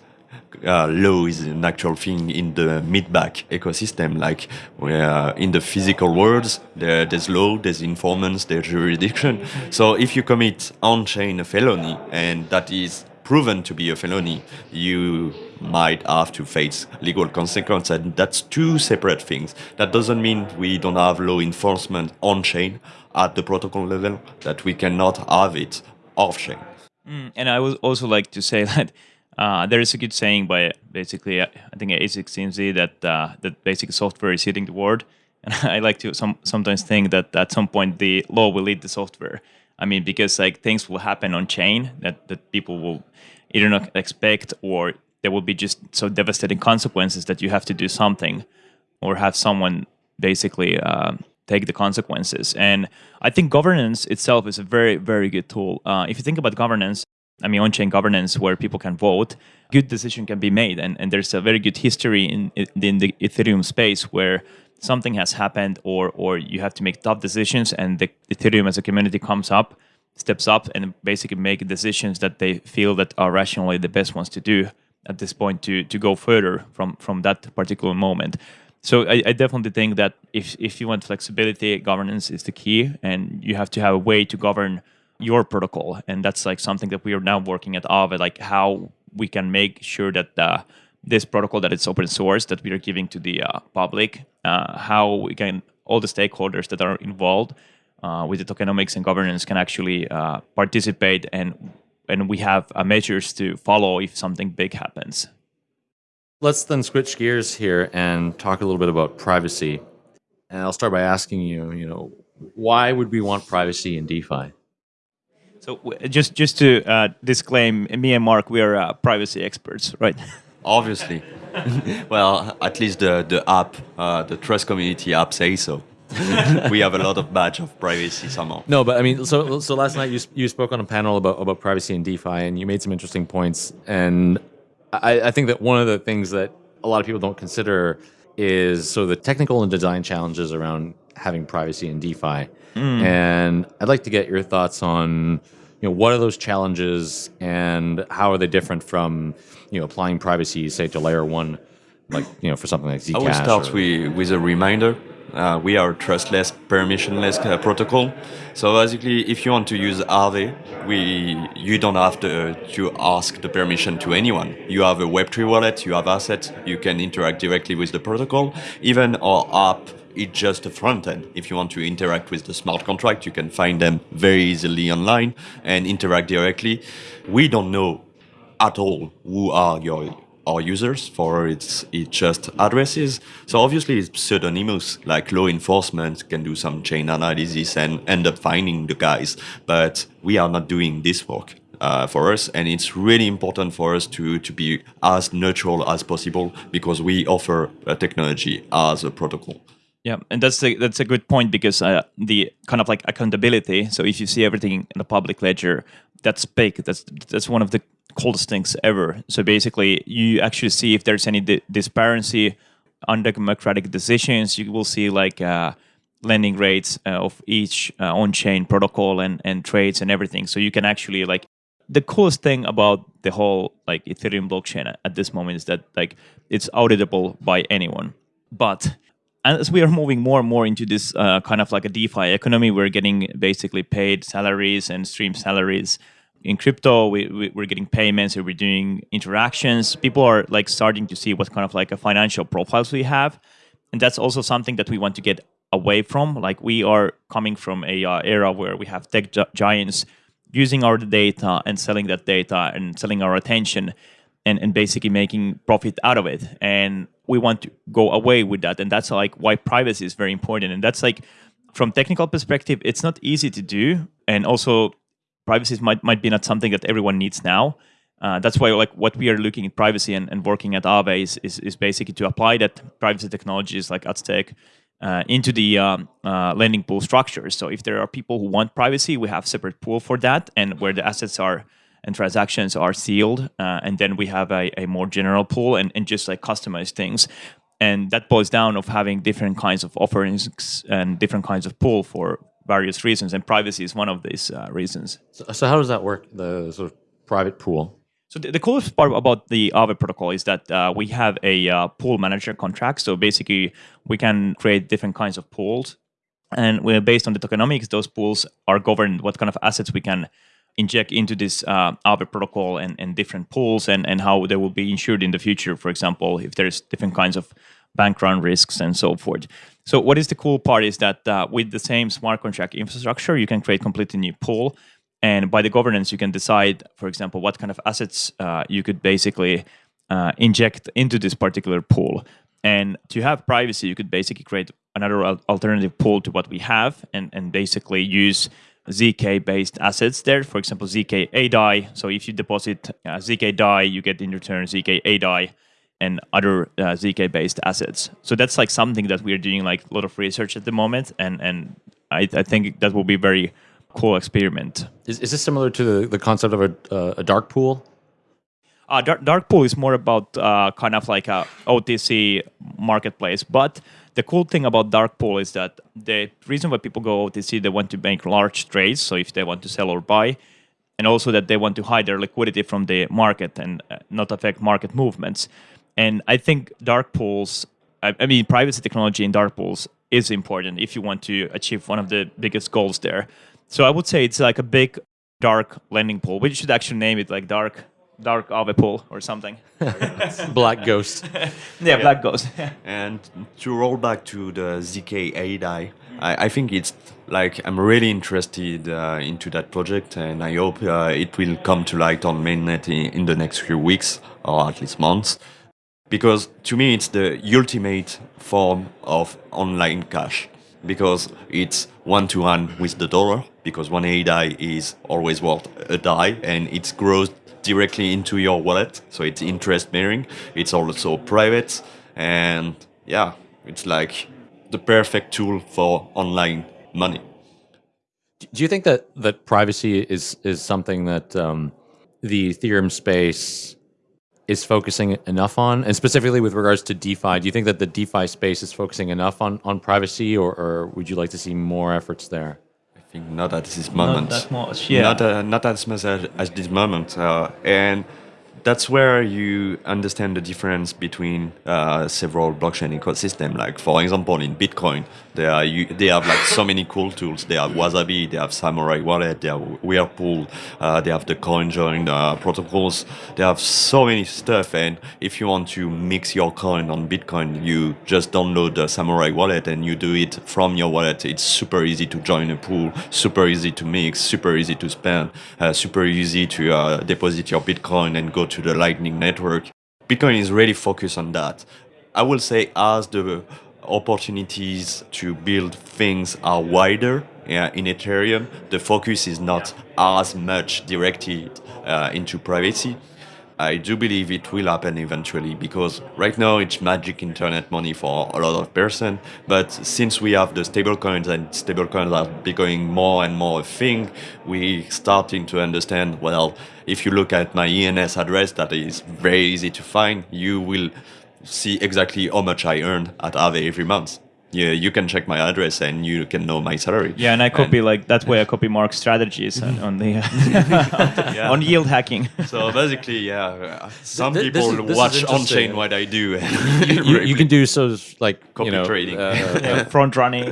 uh, law is an actual thing in the mid-back ecosystem. Like uh, in the physical world, there, there's law, there's informants, there's jurisdiction. So if you commit on-chain a felony and that is proven to be a felony, you might have to face legal consequences. And that's two separate things. That doesn't mean we don't have law enforcement on-chain at the protocol level, that we cannot have it off-chain. Mm, and I would also like to say that uh, there is a good saying by basically uh, I think A16Z that uh, that basic software is hitting the world, and I like to some, sometimes think that at some point the law will lead the software. I mean, because like things will happen on chain that that people will either not expect or there will be just so devastating consequences that you have to do something or have someone basically uh, take the consequences. And I think governance itself is a very, very good tool. Uh, if you think about governance, I mean, on-chain governance where people can vote, good decision can be made. And, and there's a very good history in, in the Ethereum space where something has happened or, or you have to make tough decisions and the Ethereum as a community comes up, steps up and basically make decisions that they feel that are rationally the best ones to do at this point to, to go further from, from that particular moment. So I, I, definitely think that if if you want flexibility, governance is the key, and you have to have a way to govern your protocol, and that's like something that we are now working at Aave, like how we can make sure that uh, this protocol that it's open source that we are giving to the uh, public, uh, how we can all the stakeholders that are involved uh, with the tokenomics and governance can actually uh, participate, and and we have uh, measures to follow if something big happens. Let's then switch gears here and talk a little bit about privacy. And I'll start by asking you, you know, why would we want privacy in DeFi? So just just to uh, disclaim, me and Marc, we are uh, privacy experts, right? Obviously. well, at least the the app, uh, the Trust Community app, say so. we have a lot of badge of privacy somehow. No, but I mean, so so last night you you spoke on a panel about about privacy in DeFi, and you made some interesting points. And I, I think that one of the things that a lot of people don't consider is so the technical and design challenges around having privacy in DeFi. Mm. And I'd like to get your thoughts on, you know, what are those challenges and how are they different from, you know, applying privacy, say, to layer one, like, you know, for something like Zcash? I will start or, with, with a reminder. Uh, we are trustless, permissionless uh, protocol. So basically, if you want to use Aave, we you don't have to, to ask the permission to anyone. You have a Web3 wallet, you have assets, you can interact directly with the protocol. Even our app it's just a front end. If you want to interact with the smart contract, you can find them very easily online and interact directly. We don't know at all who are your our users for its it's just addresses. So obviously it's pseudonymous, like law enforcement can do some chain analysis and end up finding the guys. But we are not doing this work. Uh, for us, and it's really important for us to, to be as neutral as possible because we offer a technology as a protocol. Yeah, and that's a, that's a good point because uh, the kind of like accountability. So if you see everything in the public ledger, that's big. That's that's one of the coolest things ever. So basically, you actually see if there's any di- disparity, undemocratic decisions. You will see like uh, lending rates uh, of each uh, on-chain protocol and and trades and everything. So you can actually like the coolest thing about the whole like Ethereum blockchain at this moment is that like it's auditable by anyone. But as we are moving more and more into this uh, kind of like a DeFi economy, we're getting basically paid salaries and stream salaries in crypto we, we, are getting payments we're doing interactions. People are like starting to see what kind of like a financial profiles we have. And that's also something that we want to get away from. Like we are coming from a uh, era where we have tech giants using our data and selling that data and selling our attention and, and basically making profit out of it. And we want to go away with that. And that's like why privacy is very important. And that's like from technical perspective it's not easy to do. And also privacy might might be not something that everyone needs now. Uh, that's why like what we are looking at privacy and, and working at Aave is, is, is basically to apply that privacy technologies like Aztec uh, into the um, uh, lending pool structures. So if there are people who want privacy, we have separate pool for that, and where the assets are and transactions are sealed, uh, and then we have a, a more general pool and, and just like customized things. And that boils down of having different kinds of offerings and different kinds of pool for various reasons, and privacy is one of these uh, reasons. So, so, how does that work? The sort of private pool. So the, the coolest part about the Aave protocol is that uh, we have a uh, pool manager contract. So basically, we can create different kinds of pools, and we're based on the tokenomics. Those pools are governed what kind of assets we can inject into this uh, Aave protocol and, and different pools, and, and how they will be insured in the future. For example, if there's different kinds of bank run risks and so forth. So what is the cool part is that uh, with the same smart contract infrastructure, you can create completely new pool. And by the governance, you can decide, for example, what kind of assets uh, you could basically uh, inject into this particular pool. And to have privacy, you could basically create another alternative pool to what we have and, and basically use ZK based assets there. For example, ZK A DAI. So if you deposit uh, ZK DAI, you get in return ZK A DAI and other uh, zk based assets. So that's like something that we're doing like a lot of research at the moment and and i, I think that will be very cool experiment. Is, is this similar to the, the concept of a, uh, a dark pool? Uh, dark, dark pool is more about uh, kind of like a otc marketplace but the cool thing about dark pool is that the reason why people go otc they want to make large trades so if they want to sell or buy and also that they want to hide their liquidity from the market and uh, not affect market movements and I think dark pools, I, I mean, privacy technology in dark pools is important if you want to achieve one of the biggest goals there. So I would say it's like a big dark lending pool. We should actually name it like dark dark Aave pool or something. black ghost. yeah, yeah, black ghost. and to roll back to the ZK A I, I think it's like I'm really interested uh, into that project, and I hope uh, it will come to light on mainnet in, in the next few weeks or at least months because to me it's the ultimate form of online cash. Because it's one to one with the dollar. Because one A DAI is always worth a DAI and it grows directly into your wallet. So it's interest bearing. It's also private. And yeah it's like the perfect tool for online money. Do you think that that privacy is is something that um, the ethereum space is focusing enough on, and specifically with regards to DeFi, do you think that the DeFi space is focusing enough on, on privacy, or, or would you like to see more efforts there? I think not at this moment. Not that much, yeah. Not, uh, not as much as, as this moment. Uh, and that's where you understand the difference between uh, several blockchain ecosystem. Like for example, in Bitcoin, they are they have like so many cool tools. They have Wasabi, they have Samurai Wallet, they have Whirlpool, uh, they have the CoinJoin uh, protocols. They have so many stuff. And if you want to mix your coin on Bitcoin, you just download the Samurai Wallet and you do it from your wallet. It's super easy to join a pool, super easy to mix, super easy to spend, uh, super easy to uh, deposit your Bitcoin and go to the Lightning Network. Bitcoin is really focused on that. I will say as the opportunities to build things are wider in Ethereum, the focus is not as much directed uh, into privacy. I do believe it will happen eventually because right now it's magic internet money for a lot of person. But since we have the stablecoins and stablecoins are becoming more and more a thing, we starting to understand. Well, if you look at my ENS address that is very easy to find, you will see exactly how much I earn at Aave every month yeah, you can check my address and you can know my salary. Yeah, and I copy and, like that's why I copy Marc's strategies on, on the yeah. on yield hacking. so basically, yeah, some this, people this, this watch on chain what I do. you, you, you, can do so like copy you know, trading, uh, yeah, front running.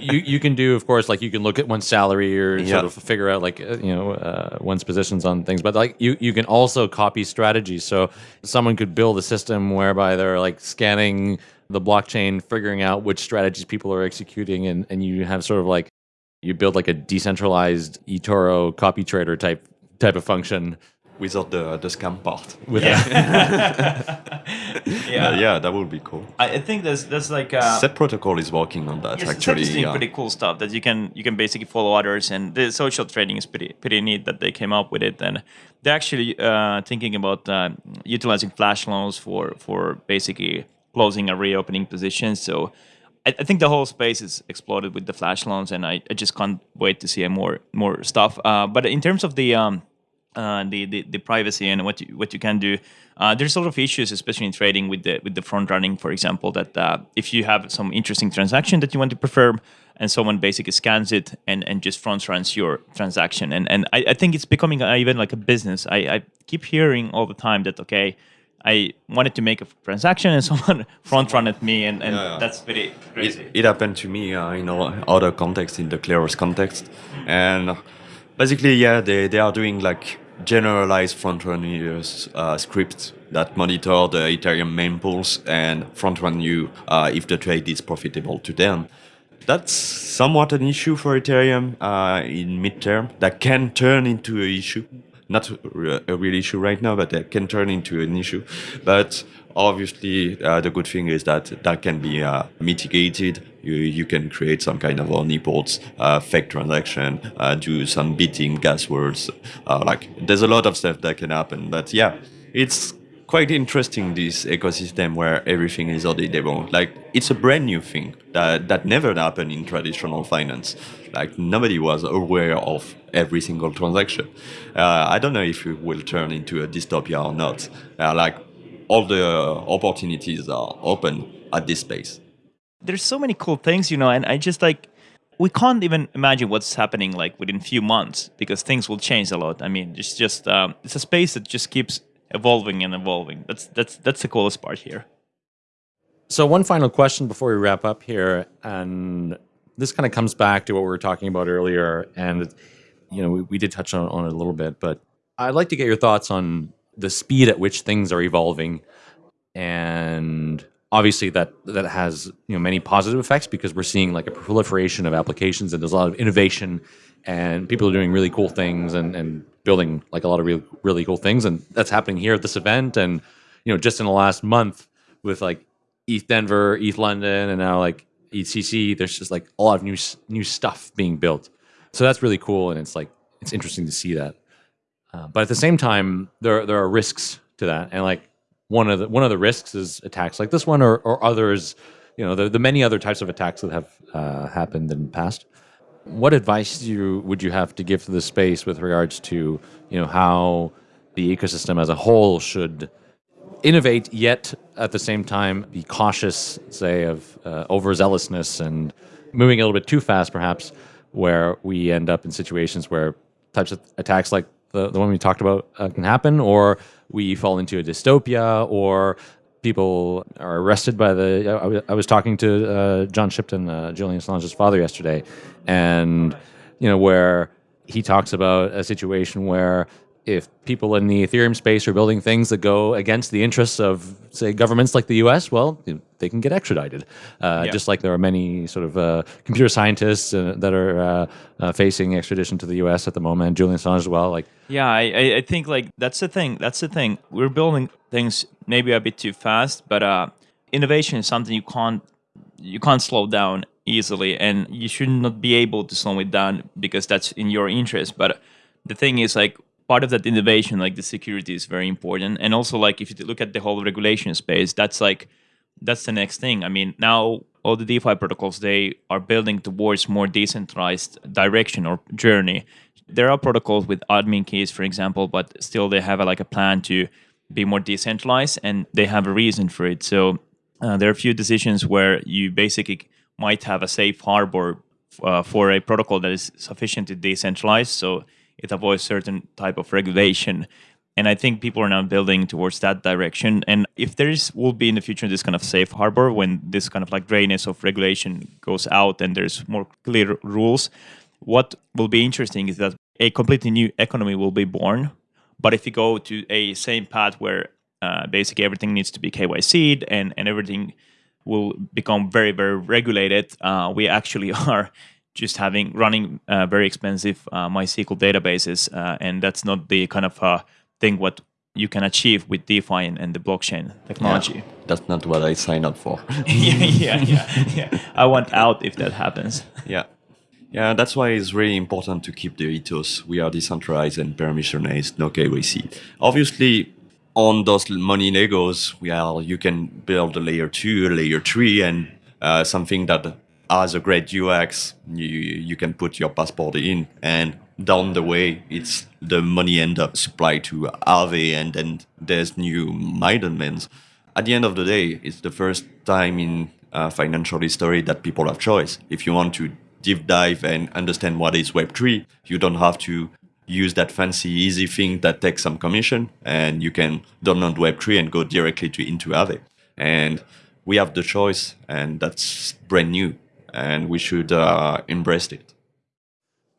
you you can do, of course, like you can look at one's salary or yeah. sort of figure out like uh, you know uh, one's positions on things, but like you you can also copy strategies. So someone could build a system whereby they're like scanning the blockchain, figuring out which strategies people are executing, and, and you have sort of like you build like a decentralized eToro copy trader type type of function without the the scam part. With yeah. yeah. Uh, yeah, that would be cool. I, think there's there's like a, Set protocol is working on that yes, actually. It's yeah. pretty cool stuff that you can you can basically follow others, and the social trading is pretty pretty neat that they came up with it, and they're actually uh, thinking about uh, utilizing flash loans for for basically closing or reopening position. So I, I, think the whole space is exploded with the flash loans, and I, I just can't wait to see more more stuff. Uh, but in terms of the um, uh, the, the, the privacy and what you, what you can do. Uh, there's a lot of issues, especially in trading with the with the front running, for example. That uh, if you have some interesting transaction that you want to perform, and someone basically scans it and, and just front runs your transaction, and and I, I think it's becoming even like a business. I, I keep hearing all the time that okay, I wanted to make a transaction and someone front run at me, and, and yeah, yeah. that's very crazy. It, it, happened to me uh, in other context, in the Kleros context, and basically, yeah, they, they are doing like generalized front run uh, scripts that monitor the Ethereum mempools and front run you uh, if the trade is profitable to them. That's somewhat an issue for Ethereum uh, in midterm that can turn into an issue not a real issue right now, but that can turn into an issue. But obviously, uh, the good thing is that that can be uh, mitigated. You, you can create some kind of honeypots, uh, fake transaction, do some beating gas wars. Like there's a lot of stuff that can happen. But yeah, it's quite interesting this ecosystem where everything is auditable. Like it's a brand new thing that that never happened in traditional finance. Like nobody was aware of every single transaction. Uh, I don't know if it will turn into a dystopia or not. Uh, like all the opportunities are open at this space. There's so many cool things, you know, and I just like we can't even imagine what's happening like within few months because things will change a lot. I mean, it's just um, it's a space that just keeps evolving and evolving. That's that's that's the coolest part here. So one final question before we wrap up here, and this kind of comes back to what we were talking about earlier, and you know we, we did touch on, on it a little bit, but I'd like to get your thoughts on the speed at which things are evolving, and obviously that that has you know many positive effects because we're seeing like a proliferation of applications and there's a lot of innovation and people are doing really cool things and, and building like a lot of really really cool things, and that's happening here at this event. And you know, just in the last month with like ETH Denver, ETH London, and now like ETHCC, there's just like a lot of new new stuff being built. So that's really cool, and it's like it's interesting to see that. Uh, but at the same time, there there are risks to that, and like one of the one of the risks is attacks like this one or, or others. You know, the, the many other types of attacks that have uh, happened in the past. What advice you, would you have to give to the space with regards to you know how the ecosystem as a whole should innovate, yet at the same time be cautious, say, of uh, overzealousness and moving a little bit too fast, perhaps, where we end up in situations where types of attacks like the, the one we talked about uh, can happen, or we fall into a dystopia, or people are arrested by the. I, was talking to uh, John Shipton, uh, Julian Assange's father, yesterday, and you know where he talks about a situation where if people in the Ethereum space are building things that go against the interests of, say, governments like the U.S., well, they can get extradited. Uh, Yeah. Just like there are many sort of uh, computer scientists uh, that are uh, uh, facing extradition to the U.S. at the moment. Julian Assange as well. Like, Yeah, I, I- I think like that's the thing. That's the thing. We're building things maybe a bit too fast, but uh, innovation is something you can't you can't slow down easily, and you should not be able to slow it down because that's in your interest. But the thing is, like part of that innovation, like the security, is very important, and also like if you look at the whole regulation space, that's like that's the next thing. I mean, now all the DeFi protocols they are building towards more decentralized direction or journey. There are protocols with admin keys, for example, but still they have a, like a plan to be more decentralized, and they have a reason for it. So uh, there are a few decisions where you basically might have a safe harbor uh, for a protocol that is sufficiently decentralized, so it avoids certain type of regulation. And I think people are now building towards that direction. And if there is will be in the future this kind of safe harbor when this kind of like grayness of regulation goes out and there's more clear rules, what will be interesting is that a completely new economy will be born. But if you go to a same path where uh, basically everything needs to be KYC'd and, and everything will become very, very regulated, uh, we actually are just having running uh, very expensive uh, MySQL databases. Uh, and that's not the kind of uh, thing what you can achieve with DeFi and, and the blockchain technology. Yeah, that's not what I signed up for. yeah, yeah, yeah, yeah. I want out if that happens. yeah. Yeah, that's why it's really important to keep the ethos. We are decentralized and permissionless, no KYC. Obviously, on those money Legos, we are, you can build a layer two, a layer three, and uh, something that has a great UX. You, you can put your passport in, and down the way, it's the money end up supplied to Aave, and then there's new middlemen. At the end of the day, it's the first time in uh, financial history that people have choice. If you want to deep dive and understand what is Web3, you don't have to use that fancy, easy thing that takes some commission, and you can download Web3 and go directly to into Aave. And we have the choice, and that's brand new, and we should uh, embrace it.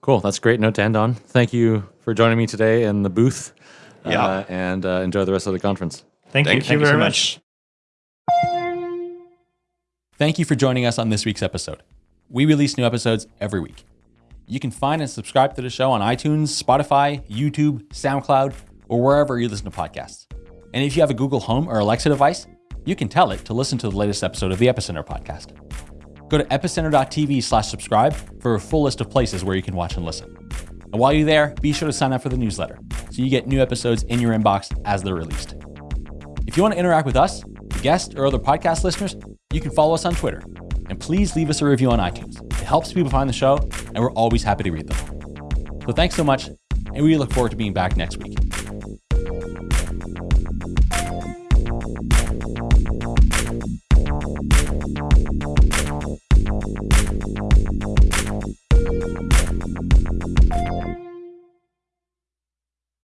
cool. That's a great note to end on. Thank you for joining me today in the booth. Yeah. Uh, and uh, enjoy the rest of the conference. Thank, Thank you, Thank you very so much. Thank you for joining us on this week's episode. We release new episodes every week. You can find and subscribe to the show on iTunes, Spotify, YouTube, SoundCloud, or wherever you listen to podcasts. And if you have a Google Home or Alexa device, you can tell it to listen to the latest episode of the Epicenter podcast. Go to epicenter.tv slash subscribe for a full list of places where you can watch and listen. And while you're there, be sure to sign up for the newsletter so you get new episodes in your inbox as they're released. If you want to interact with us, the guests, or other podcast listeners, you can follow us on Twitter. And please leave us a review on iTunes. It helps people find the show, and we're always happy to read them. So thanks so much, and we look forward to being back next week.